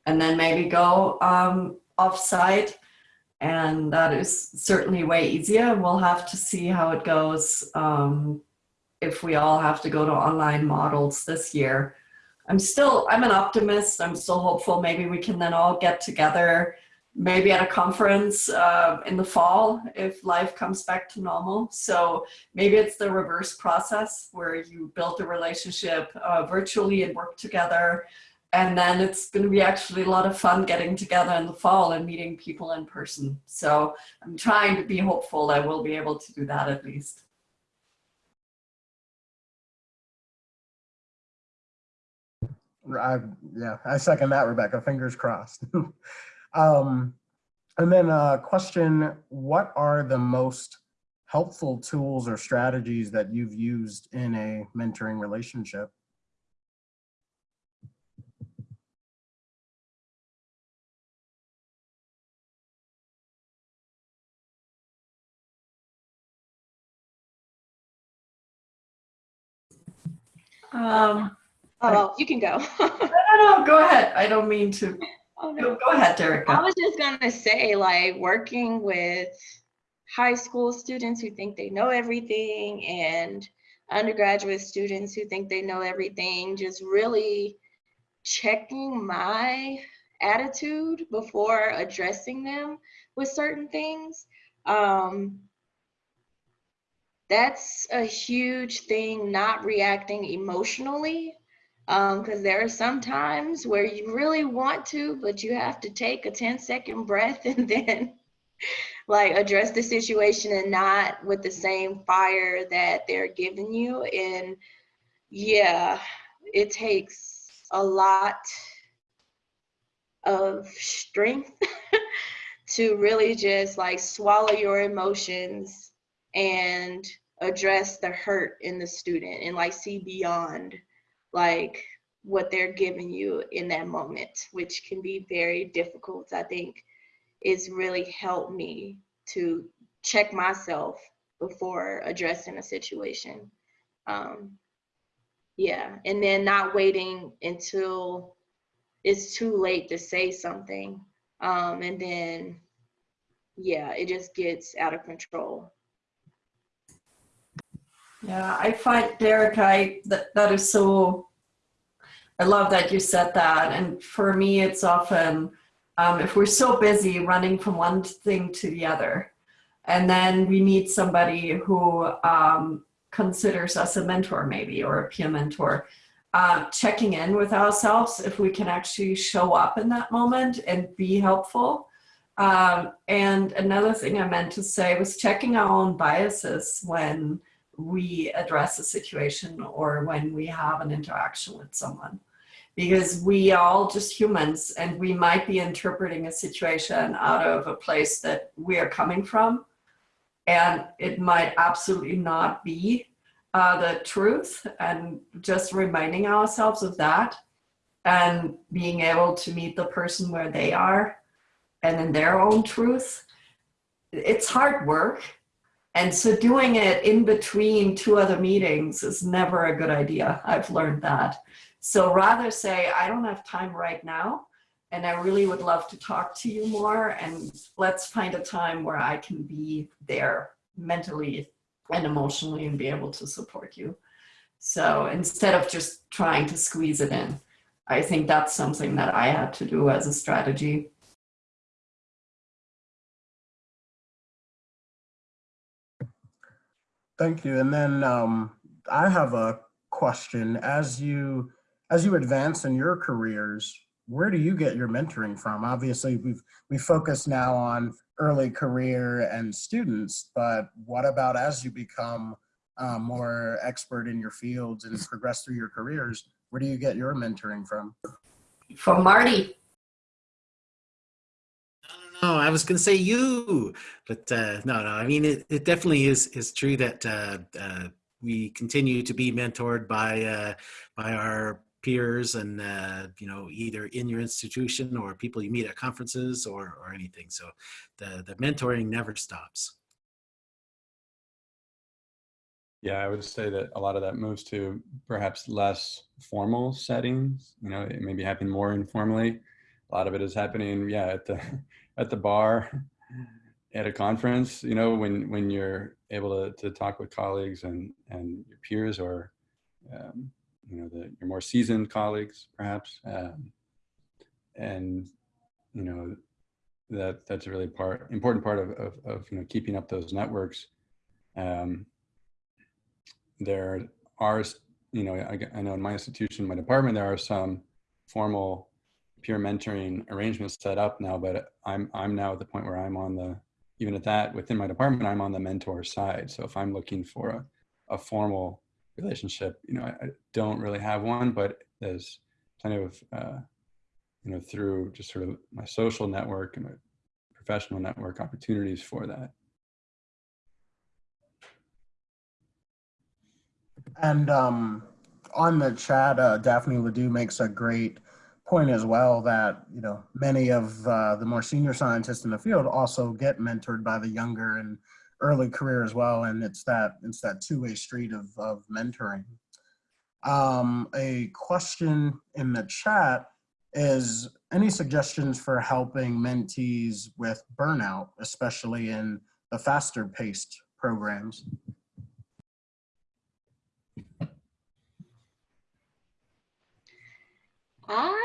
and then maybe go um, off-site. And that is certainly way easier. We'll have to see how it goes um, if we all have to go to online models this year. I'm still, I'm an optimist. I'm still hopeful. Maybe we can then all get together, maybe at a conference uh, in the fall if life comes back to normal. So maybe it's the reverse process where you build a relationship uh, virtually and work together. And then it's going to be actually a lot of fun getting together in the fall and meeting people in person. So I'm trying to be hopeful that we'll be able to do that at least. I, yeah, I second that, Rebecca. Fingers crossed. [laughs] um, and then a question, what are the most helpful tools or strategies that you've used in a mentoring relationship? Um, Oh, you can go. [laughs] no, no, no, go ahead. I don't mean to. oh, no. Go, go ahead, Derek. I was just gonna say, like, working with high school students who think they know everything and undergraduate students who think they know everything, just really checking my attitude before addressing them with certain things. Um, that's a huge thing, not reacting emotionally. Um, because there are some times where you really want to, but you have to take a 10 second breath [laughs] and then like address the situation and not with the same fire that they're giving you. And yeah, it takes a lot of strength [laughs] to really just like swallow your emotions and address the hurt in the student and like see beyond like what they're giving you in that moment which can be very difficult. I think it's really helped me to check myself before addressing a situation. Um yeah and then not waiting until it's too late to say something. Um and then yeah it just gets out of control Yeah, I find Derek, I that, that is so. I love that you said that, and for me, it's often um, if we're so busy running from one thing to the other, and then we meet somebody who um, considers us a mentor, maybe or a peer mentor. Uh, checking in with ourselves if we can actually show up in that moment and be helpful. Um, and another thing I meant to say was checking our own biases when we address a situation or when we have an interaction with someone. Because we are all just humans and we might be interpreting a situation out of a place that we are coming from. And it might absolutely not be uh, the truth and just reminding ourselves of that and being able to meet the person where they are and in their own truth. It's hard work and so doing it in between two other meetings is never a good idea. I've learned that. So rather say, I don't have time right now, and I really would love to talk to you more, and let's find a time where I can be there mentally and emotionally and be able to support you. So instead of just trying to squeeze it in, I think that's something that I had to do as a strategy. Thank you. And then um, I have a question. As you as you advance in your careers, where do you get your mentoring from? Obviously, we've we focus now on early career and students, but what about as you become uh, more expert in your fields and progress through your careers? Where do you get your mentoring from? From Marty. No, I was going to say you, but uh, no, no. I mean, it, it definitely is is true that uh, uh, we continue to be mentored by uh, by our peers, and uh, you know, either in your institution or people you meet at conferences or or anything. So, the the mentoring never stops. Yeah, I would say that a lot of that moves to perhaps less formal settings. You know, it may be happening more informally. A lot of it is happening, yeah, at the at the bar, at a conference. You know, when when you're able to to talk with colleagues and and your peers or um, you know the your more seasoned colleagues, perhaps, um, and you know that that's a really part important part of of, of you know keeping up those networks. Um, there are, you know, I, I know in my institution, my department, there are some formal peer mentoring arrangements set up now, but I'm, I'm now at the point where I'm on the, even at that within my department, I'm on the mentor side. So if I'm looking for a, a formal relationship, you know, I, I don't really have one, but there's plenty of, uh, you know, through just sort of my social network and my professional network opportunities for that. And um, on the chat, uh, Daphne LaDue makes a great point as well that you know many of uh, the more senior scientists in the field also get mentored by the younger and early career as well, and it's that it's that two-way street of of mentoring. Um, a question in the chat is any suggestions for helping mentees with burnout, especially in the faster paced programs? I've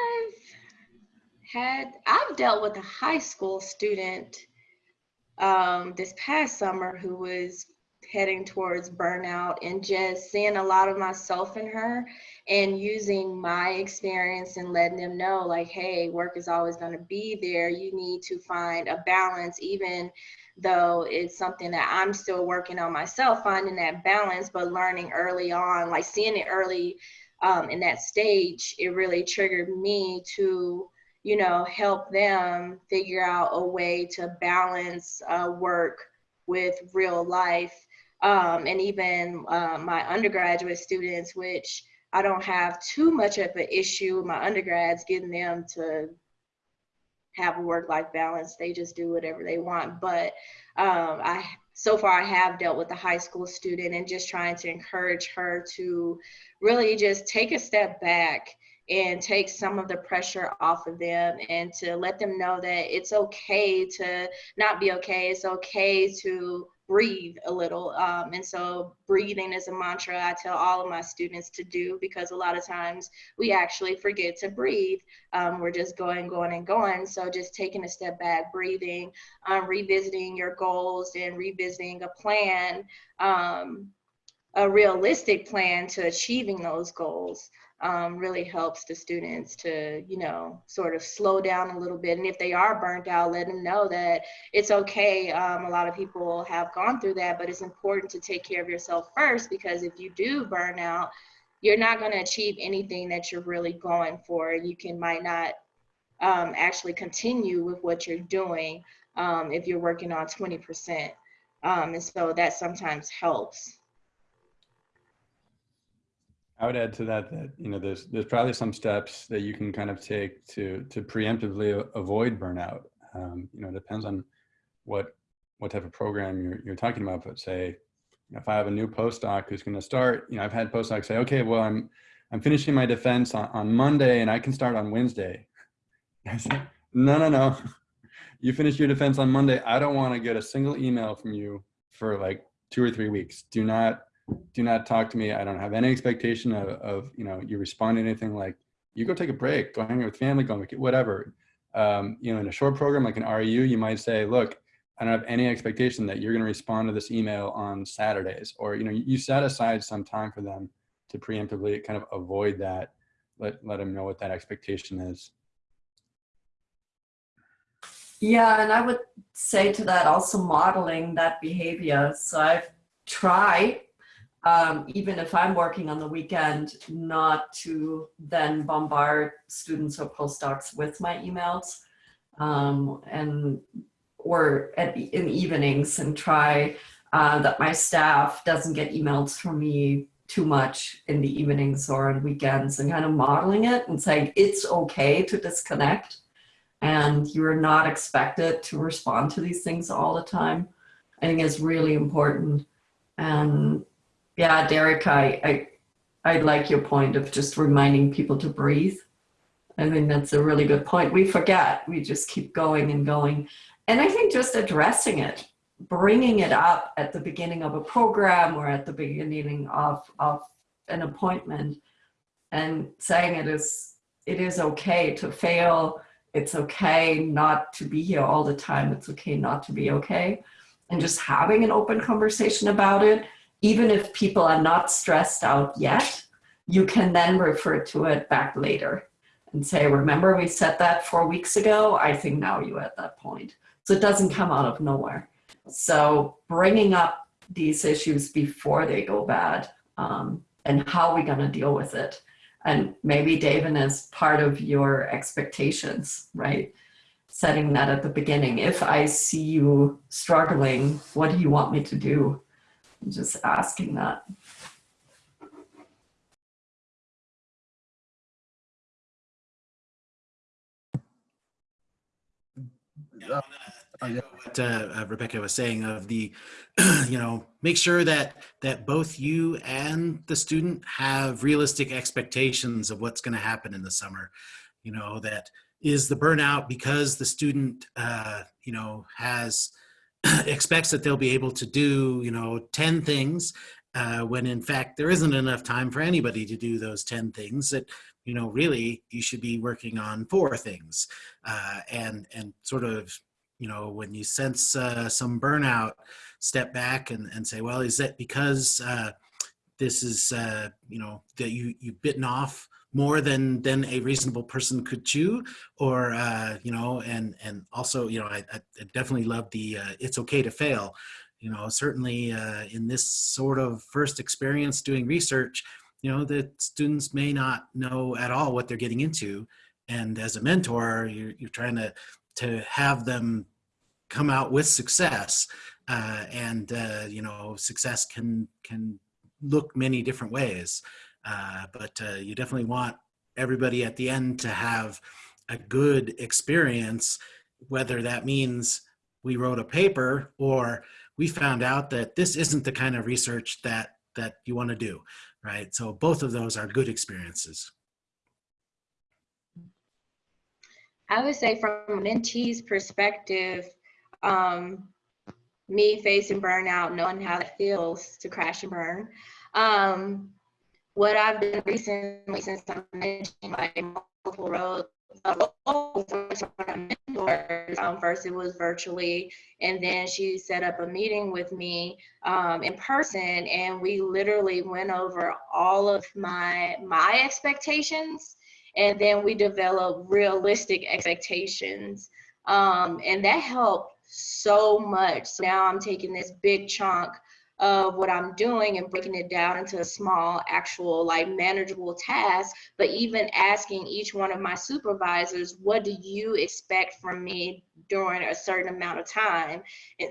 had I've dealt with a high school student um, this past summer who was heading towards burnout and just seeing a lot of myself in her and using my experience and letting them know like hey work is always going to be there. You need to find a balance even though it's something that i'm still working on myself finding that balance but learning early on like seeing it early um, in that stage it really triggered me to you know help them figure out a way to balance uh, work with real life um, and even uh, my undergraduate students, which I don't have too much of an issue with my undergrads getting them to have a work-life balance. They just do whatever they want. But um, I so far I have dealt with a high school student and just trying to encourage her to really just take a step back and take some of the pressure off of them and to let them know that it's okay to not be okay. It's okay to breathe a little. Um, and so breathing is a mantra I tell all of my students to do because a lot of times we actually forget to breathe. Um, we're just going, going, and going. So just taking a step back, breathing, um, revisiting your goals and revisiting a plan, um, a realistic plan to achieving those goals um, really helps the students to, you know, sort of slow down a little bit. And if they are burnt out, let them know that it's okay. Um, a lot of people have gone through that, but it's important to take care of yourself first because if you do burn out, you're not going to achieve anything that you're really going for. You can might not um, actually continue with what you're doing um, if you're working on 20%. Um, and so that sometimes helps. I would add to that that you know there's there's probably some steps that you can kind of take to to preemptively avoid burnout. Um, you know, it depends on what what type of program you're you're talking about. But say, if I have a new postdoc who's going to start, you know, I've had postdocs say, okay, well, I'm I'm finishing my defense on, on Monday and I can start on Wednesday. [laughs] I say, no, no, no. [laughs] You finish your defense on Monday. I don't want to get a single email from you for like two or three weeks. Do not do not talk to me. I don't have any expectation of, of you know, you respond to anything like, you go take a break, go hang out with family, go make whatever. Um, you know, in a short program like an REU, you might say, look, I don't have any expectation that you're going to respond to this email on Saturdays, or you know, you set aside some time for them to preemptively kind of avoid that. Let let them know what that expectation is. Yeah, and I would say to that also modeling that behavior. So I've tried um, even if I'm working on the weekend, not to then bombard students or postdocs with my emails um, and or at, in evenings and try uh, that my staff doesn't get emails from me too much in the evenings or on weekends and kind of modeling it and saying it's okay to disconnect and you're not expected to respond to these things all the time. I think is really important. And yeah, Derek, I, I, I like your point of just reminding people to breathe. I think that's a really good point. We forget, we just keep going and going. And I think just addressing it, bringing it up at the beginning of a program or at the beginning of, of an appointment and saying it is, it is okay to fail. It's okay not to be here all the time. It's okay not to be okay. And just having an open conversation about it even if people are not stressed out yet, you can then refer to it back later and say, remember we said that four weeks ago? I think now you're at that point. So it doesn't come out of nowhere. So bringing up these issues before they go bad um, and how we're gonna deal with it. And maybe David is part of your expectations, right? Setting that at the beginning. If I see you struggling, what do you want me to do? Just asking that. Uh, what uh, Rebecca was saying of the, [clears throat] you know, make sure that that both you and the student have realistic expectations of what's going to happen in the summer. You know, that is the burnout because the student, uh, you know, has [clears throat] expects that they'll be able to do, you know, 10 things uh, when in fact there isn't enough time for anybody to do those 10 things that, you know, really you should be working on four things. Uh, and, and sort of, you know, when you sense uh, some burnout, step back and, and say, well, is that because uh, this is, uh, you know, that you, you've bitten off more than than a reasonable person could chew or uh you know and and also you know i, I definitely love the uh, it's okay to fail. You know certainly uh in this sort of first experience doing research you know the students may not know at all what they're getting into. And as a mentor you're, you're trying to to have them come out with success uh and uh you know success can can look many different ways uh, but uh, you definitely want everybody at the end to have a good experience, whether that means we wrote a paper or we found out that this isn't the kind of research that that you want to do, right? So both of those are good experiences. I would say from a mentee's perspective, um, me facing burnout, knowing how it feels to crash and burn, um, what I've done recently since I'm mentioning like multiple roles mentors. Um, first it was virtually, and then she set up a meeting with me um, in person, and we literally went over all of my my expectations, and then we developed realistic expectations, um, and that helped so much. So now I'm taking this big chunk of what I'm doing and breaking it down into a small, actual, like manageable task. But even asking each one of my supervisors, what do you expect from me during a certain amount of time? And,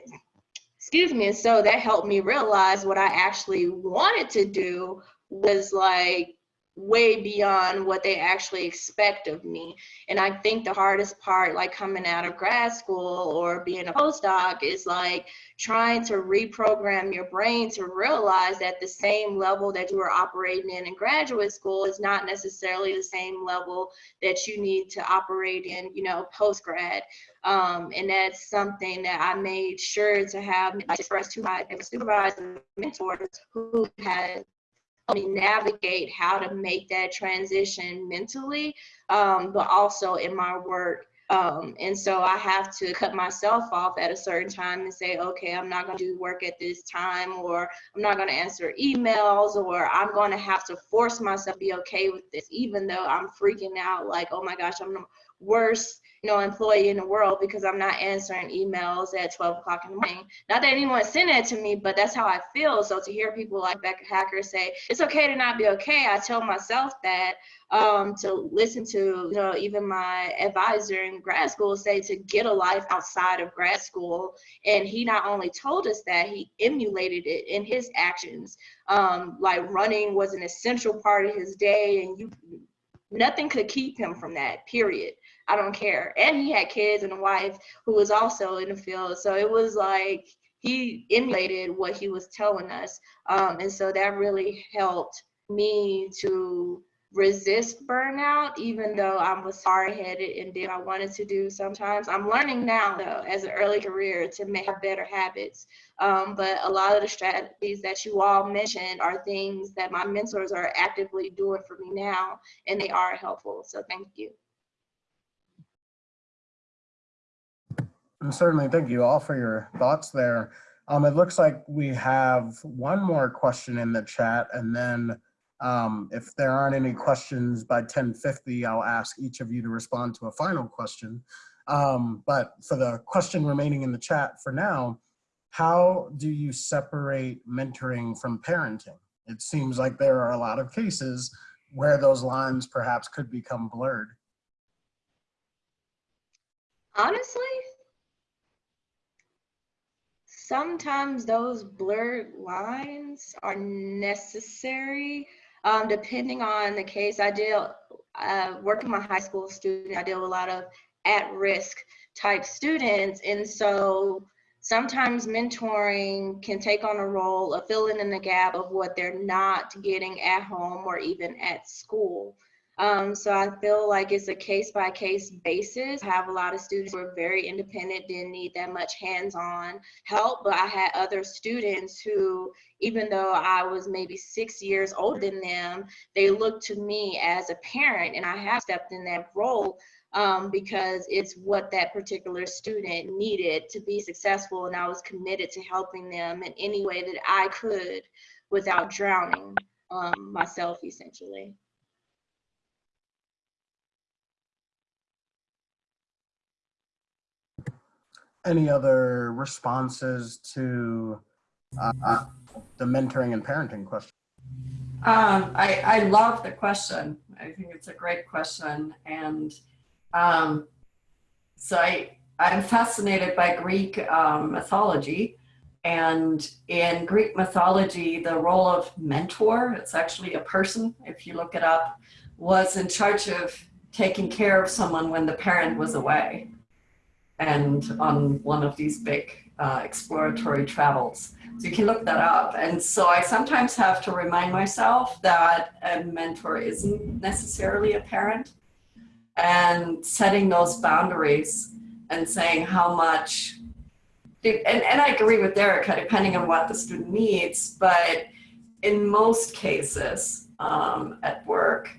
excuse me. And so that helped me realize what I actually wanted to do was like way beyond what they actually expect of me. And I think the hardest part, like coming out of grad school or being a postdoc, is like trying to reprogram your brain to realize that the same level that you are operating in in graduate school is not necessarily the same level that you need to operate in, you know, post grad. Um, and that's something that I made sure to have expressed to my supervisor mentors who had me navigate how to make that transition mentally, um, but also in my work. Um, and so I have to cut myself off at a certain time and say, okay, I'm not going to do work at this time, or I'm not going to answer emails, or I'm going to have to force myself to be okay with this, even though I'm freaking out like, oh my gosh, I'm the worst you know, employee in the world because I'm not answering emails at 12 o'clock in the morning. Not that anyone sent it to me, but that's how I feel. So to hear people like Becca Haacker say, it's okay to not be okay, I tell myself that um, to listen to, you know, even my advisor in grad school say to get a life outside of grad school. And he not only told us that, he emulated it in his actions. Um, like running was an essential part of his day and you nothing could keep him from that period I don't care. And he had kids and a wife who was also in the field. So it was like he emulated what he was telling us. Um, and so that really helped me to resist burnout, even though I was hard headed and did I wanted to do sometimes. I'm learning now, though, as an early career to make better habits. Um, but a lot of the strategies that you all mentioned are things that my mentors are actively doing for me now, and they are helpful. So thank you. Certainly, thank you all for your thoughts there. Um, it looks like we have one more question in the chat, and then um, if there aren't any questions by 1050, I'll ask each of you to respond to a final question. Um, but for the question remaining in the chat for now, how do you separate mentoring from parenting? It seems like there are a lot of cases where those lines perhaps could become blurred. Honestly, sometimes those blurred lines are necessary um, depending on the case. I deal, uh, working my high school student, I deal with a lot of at-risk type students. And so sometimes mentoring can take on a role of filling in the gap of what they're not getting at home or even at school. Um, so I feel like it's a case by case basis. I have a lot of students who are very independent, didn't need that much hands on help, but I had other students who, even though I was maybe six years older than them, they looked to me as a parent, and I have stepped in that role um, because it's what that particular student needed to be successful, and I was committed to helping them in any way that I could without drowning um, myself, essentially. Any other responses to uh, the mentoring and parenting question? Um, I, I love the question. I think it's a great question. And um, so I, I'm fascinated by Greek um, mythology. And in Greek mythology, the role of mentor, it's actually a person, if you look it up, was in charge of taking care of someone when the parent was away and on one of these big uh, exploratory travels. So you can look that up. And so I sometimes have to remind myself that a mentor isn't necessarily a parent and setting those boundaries and saying how much, and, and I agree with Erica, depending on what the student needs, but in most cases um, at work,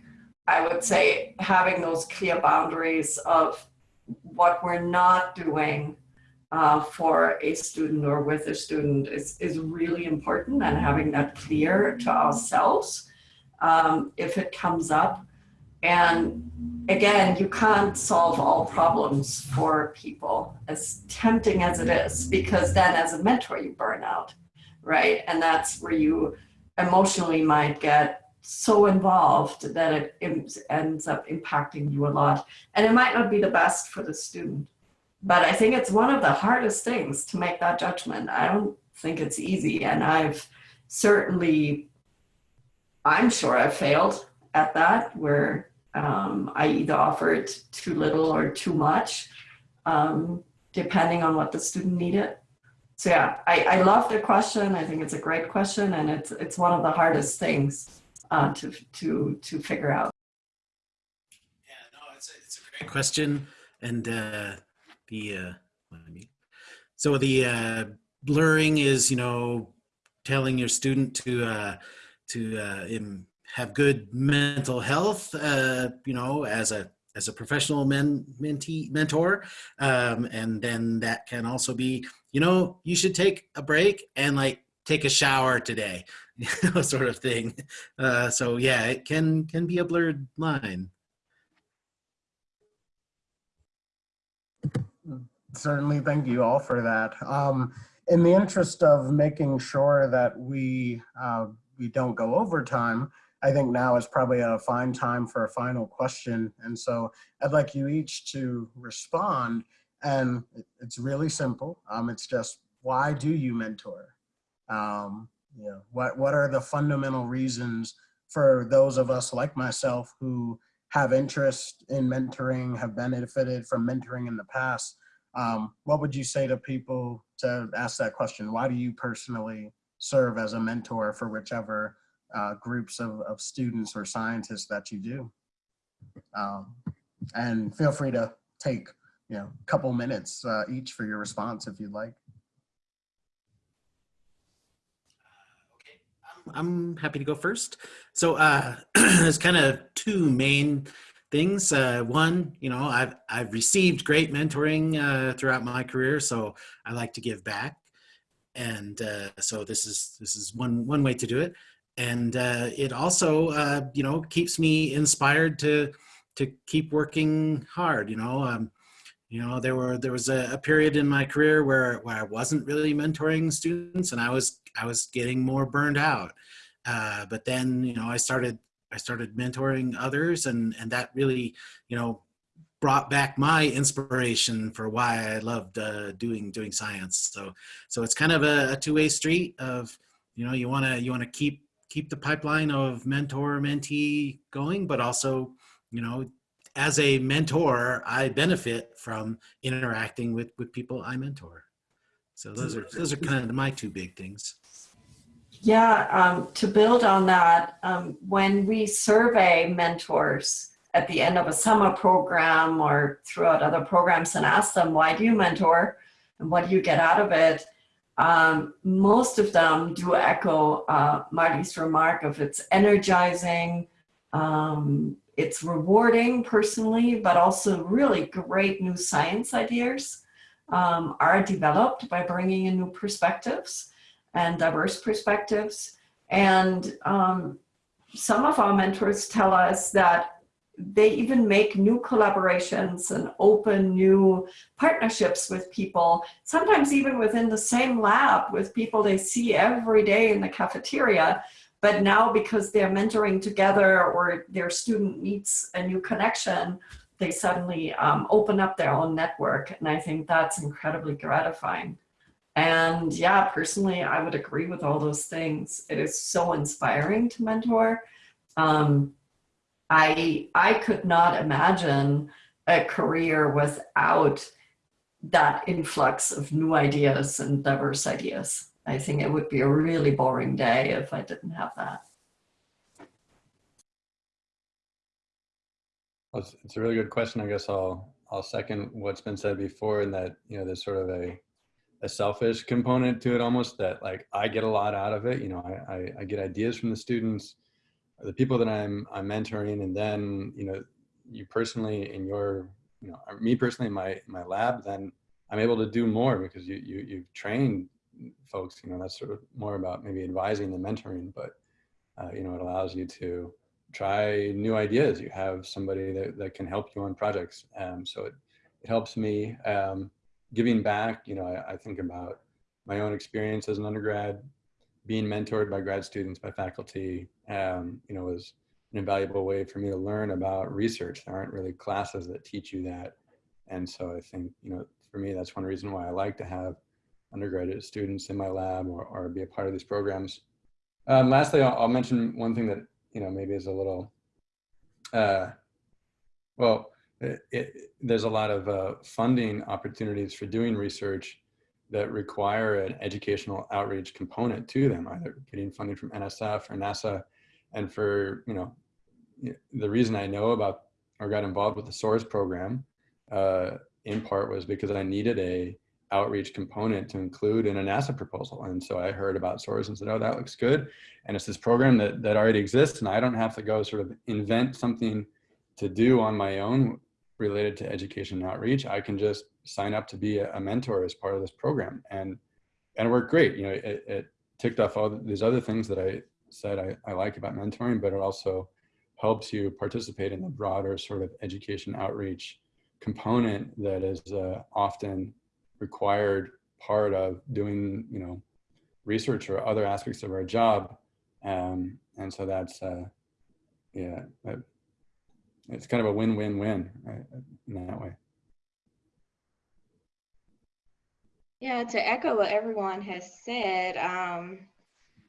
I would say having those clear boundaries of what we're not doing uh, for a student or with a student is, is really important and having that clear to ourselves um, if it comes up. And again, you can't solve all problems for people as tempting as it is, because then as a mentor, you burn out, right? And that's where you emotionally might get so involved that it ends up impacting you a lot. And it might not be the best for the student. But I think it's one of the hardest things to make that judgment. I don't think it's easy. And I've certainly, I'm sure I've failed at that where um, I either offered too little or too much, um, depending on what the student needed. So yeah, I, I love the question. I think it's a great question and it's, it's one of the hardest things uh, to, to, to figure out. Yeah, no, it's a, it's a great question. And uh, the, uh, I mean, so the uh, blurring is, you know, telling your student to, uh, to uh, im- have good mental health, uh, you know, as a, as a professional men, mentee, mentor. Um, and then that can also be, you know, you should take a break and like take a shower today, [laughs] sort of thing. Uh, so yeah, it can can be a blurred line. Certainly, thank you all for that. Um, in the interest of making sure that we uh, we don't go over time, I think now is probably a fine time for a final question. And so I'd like you each to respond. And it's really simple. Um, it's just why do you mentor? Um, you know, what what are the fundamental reasons for those of us like myself who have interest in mentoring, have benefited from mentoring in the past? Um, what would you say to people to ask that question? Why do you personally serve as a mentor for whichever uh, groups of, of students or scientists that you do? Um, and feel free to take you know a couple minutes uh, each for your response if you'd like. I'm happy to go first. So uh, [clears throat] there's kind of two main things. Uh, one, you know, I've I've received great mentoring uh, throughout my career, so I like to give back, and uh, so this is this is one one way to do it. And uh, it also, uh, you know, keeps me inspired to to keep working hard. You know, um, you know, there were there was a, a period in my career where where I wasn't really mentoring students, and I was I was getting more burned out. Uh, but then, you know, I started I started mentoring others, and and that really, you know, brought back my inspiration for why I loved uh, doing doing science. So so it's kind of a, a two way street of, you know, you want to you want to keep keep the pipeline of mentor mentee going, but also, you know, as a mentor, I benefit from interacting with with people I mentor. So those are those are kind of my two big things. Yeah, um, to build on that, um, when we survey mentors, at the end of a summer program or throughout other programs and ask them, why do you mentor? And what do you get out of it? Um, most of them do echo uh, Marty's remark of it's energizing, um, it's rewarding personally, but also really great new science ideas um, are developed by bringing in new perspectives and diverse perspectives. And um, some of our mentors tell us that they even make new collaborations and open new partnerships with people, sometimes even within the same lab with people they see every day in the cafeteria. But now because they're mentoring together or their student meets a new connection, they suddenly um, open up their own network. And I think that's incredibly gratifying. And yeah, personally, I would agree with all those things. It is so inspiring to mentor. Um, I, I could not imagine a career without that influx of new ideas and diverse ideas. I think it would be a really boring day if I didn't have that. Well, it's, it's a really good question. I guess I'll I'll second what's been said before, in that you know there's sort of a a selfish component to it almost that like I get a lot out of it. You know, I, I, I get ideas from the students the people that I'm I'm mentoring, and then you know you personally in your you know me personally in my my lab, then I'm able to do more because you you you've trained folks. You know that's sort of more about maybe advising than mentoring, but uh, you know it allows you to try new ideas. You have somebody that, that can help you on projects. Um, so it, it helps me um, giving back. You know, I, I think about my own experience as an undergrad, being mentored by grad students, by faculty, um, you know, was an invaluable way for me to learn about research. There aren't really classes that teach you that. And so I think, you know, for me, that's one reason why I like to have undergraduate students in my lab or, or be a part of these programs. Um, lastly, I'll, I'll, mention one thing that, you know, maybe is a little, uh, well, it, it, there's a lot of uh, funding opportunities for doing research that require an educational outreach component to them, either getting funding from NSF or NASA. And for, you know, the reason I know about or got involved with the SOARS program uh, in part was because I needed a outreach component to include in a NASA proposal. And so I heard about SOARS and said, oh, that looks good. And it's this program that, that already exists and I don't have to go sort of invent something to do on my own related to education and outreach. I can just sign up to be a, mentor as part of this program. And, and it worked great. You know, it, it ticked off all these other things that I said I, I like about mentoring, but it also helps you participate in the broader sort of education outreach component that is uh, often required part of doing, you know, research or other aspects of our job. Um, and so that's, uh, yeah, it's kind of a win-win-win right, in that way. Yeah, to echo what everyone has said, um,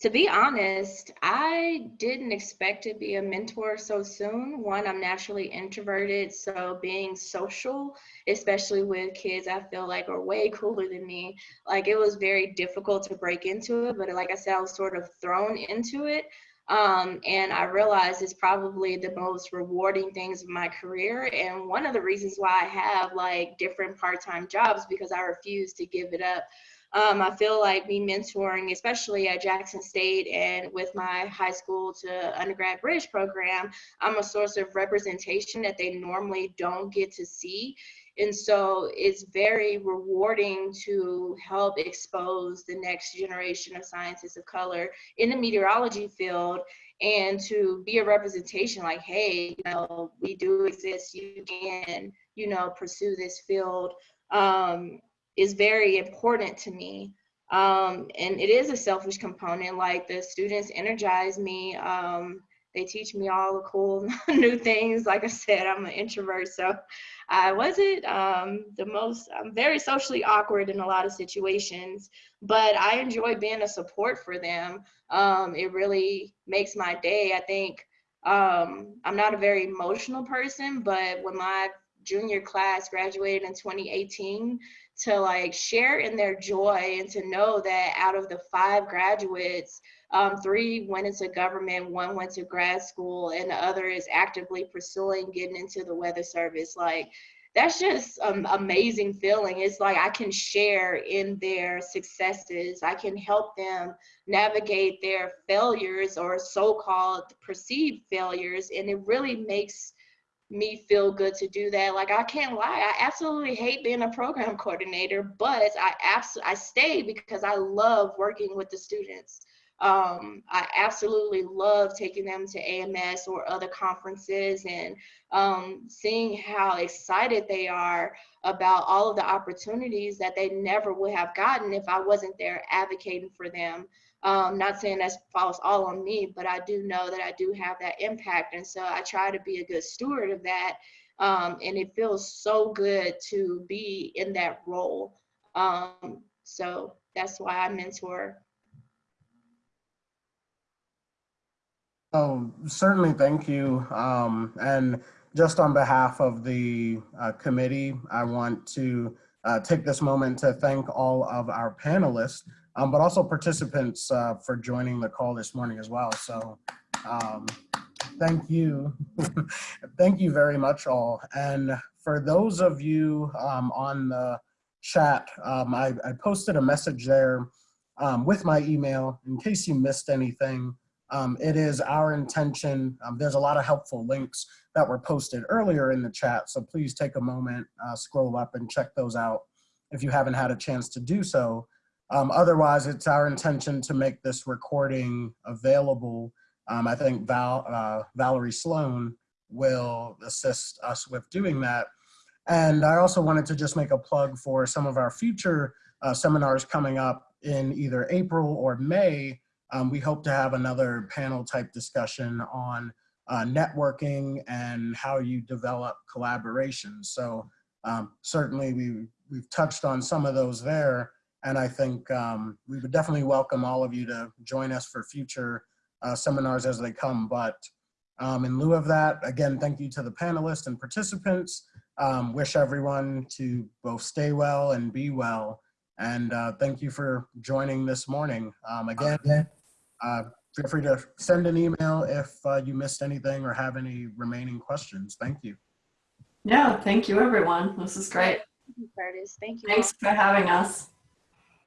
to be honest, I didn't expect to be a mentor so soon. One, I'm naturally introverted, so being social, especially with kids I feel like are way [laughs] cooler than me, like it was very difficult to break into it. But like I said, I was sort of thrown into it. Um, and I realized it's probably the most rewarding things of my career. And one of the reasons why I have like different part-time jobs because I refuse to give it up. Um, I feel like me mentoring, especially at Jackson State and with my high school to undergrad bridge program, I'm a source of representation that they normally don't get to see. And so it's very rewarding to help expose the next generation of scientists of color in the meteorology field and to be a representation like, hey, you know, we do exist, you can, you know, pursue this field um, is very important to me. Um, and it is a selfish component, like the students energize me. Um, they teach me all the cool [laughs] new things. Like I said, I'm an introvert, so I wasn't um, the most, I'm very socially awkward in a lot of situations, but I enjoy being a support for them. Um, it really makes my day. I think um, I'm not a very emotional person, but when my junior class graduated in 2018, to like share in their joy and to know that out of the five graduates, um, three went into government, one went to grad school, and the other is actively pursuing getting into the weather service. Like, that's just an amazing feeling. It's like I can share in their successes. I can help them navigate their failures or so-called perceived failures, and it really makes me feel good to do that. Like I can't lie, I absolutely hate being a program [laughs] coordinator, but I absolutely I stay because I love working with the students. Um, I absolutely love taking them to AMS or other conferences and um, seeing how excited they are about all of the opportunities that they never would have gotten if I wasn't there advocating for them. Um, not saying that falls all on me, but I do know that I do have that impact. And so I try to be a good steward of that. Um, and it feels so good to be in that role. Um, so that's why I mentor Oh, certainly, thank you. Um, and just on behalf of the uh, committee, I want to uh, take this moment to thank all of our panelists, um, but also participants uh, for joining the call this morning as well. So um, thank you. [laughs] thank you very much all. And for those of you um, on the chat, um, I, I posted a message there um, with my email in case you missed anything. Um, it is our intention, there's a lot of helpful links that were posted earlier in the chat, so please take a moment, uh, scroll up and check those out if you haven't had a chance to do so. Um, otherwise, it's our intention to make this recording available. Um, I think Val, uh, Valerie Sloan will assist us with doing that. And I also wanted to just make a plug for some of our future uh, seminars coming up in either April or May um, we hope to have another panel type discussion on uh, networking and how you develop collaboration. So um, certainly we, we've touched on some of those there. And I think um, we would definitely welcome all of you to join us for future uh, seminars as they come. But um, in lieu of that, again, thank you to the panelists and participants. Um, wish everyone to both stay well and be well. And uh, thank you for joining this morning. Um, again, uh, feel free to send an email if uh, you missed anything or have any remaining questions. Thank you. Yeah, thank you, everyone. This is great. Curtis. Thank you. Thanks for having us.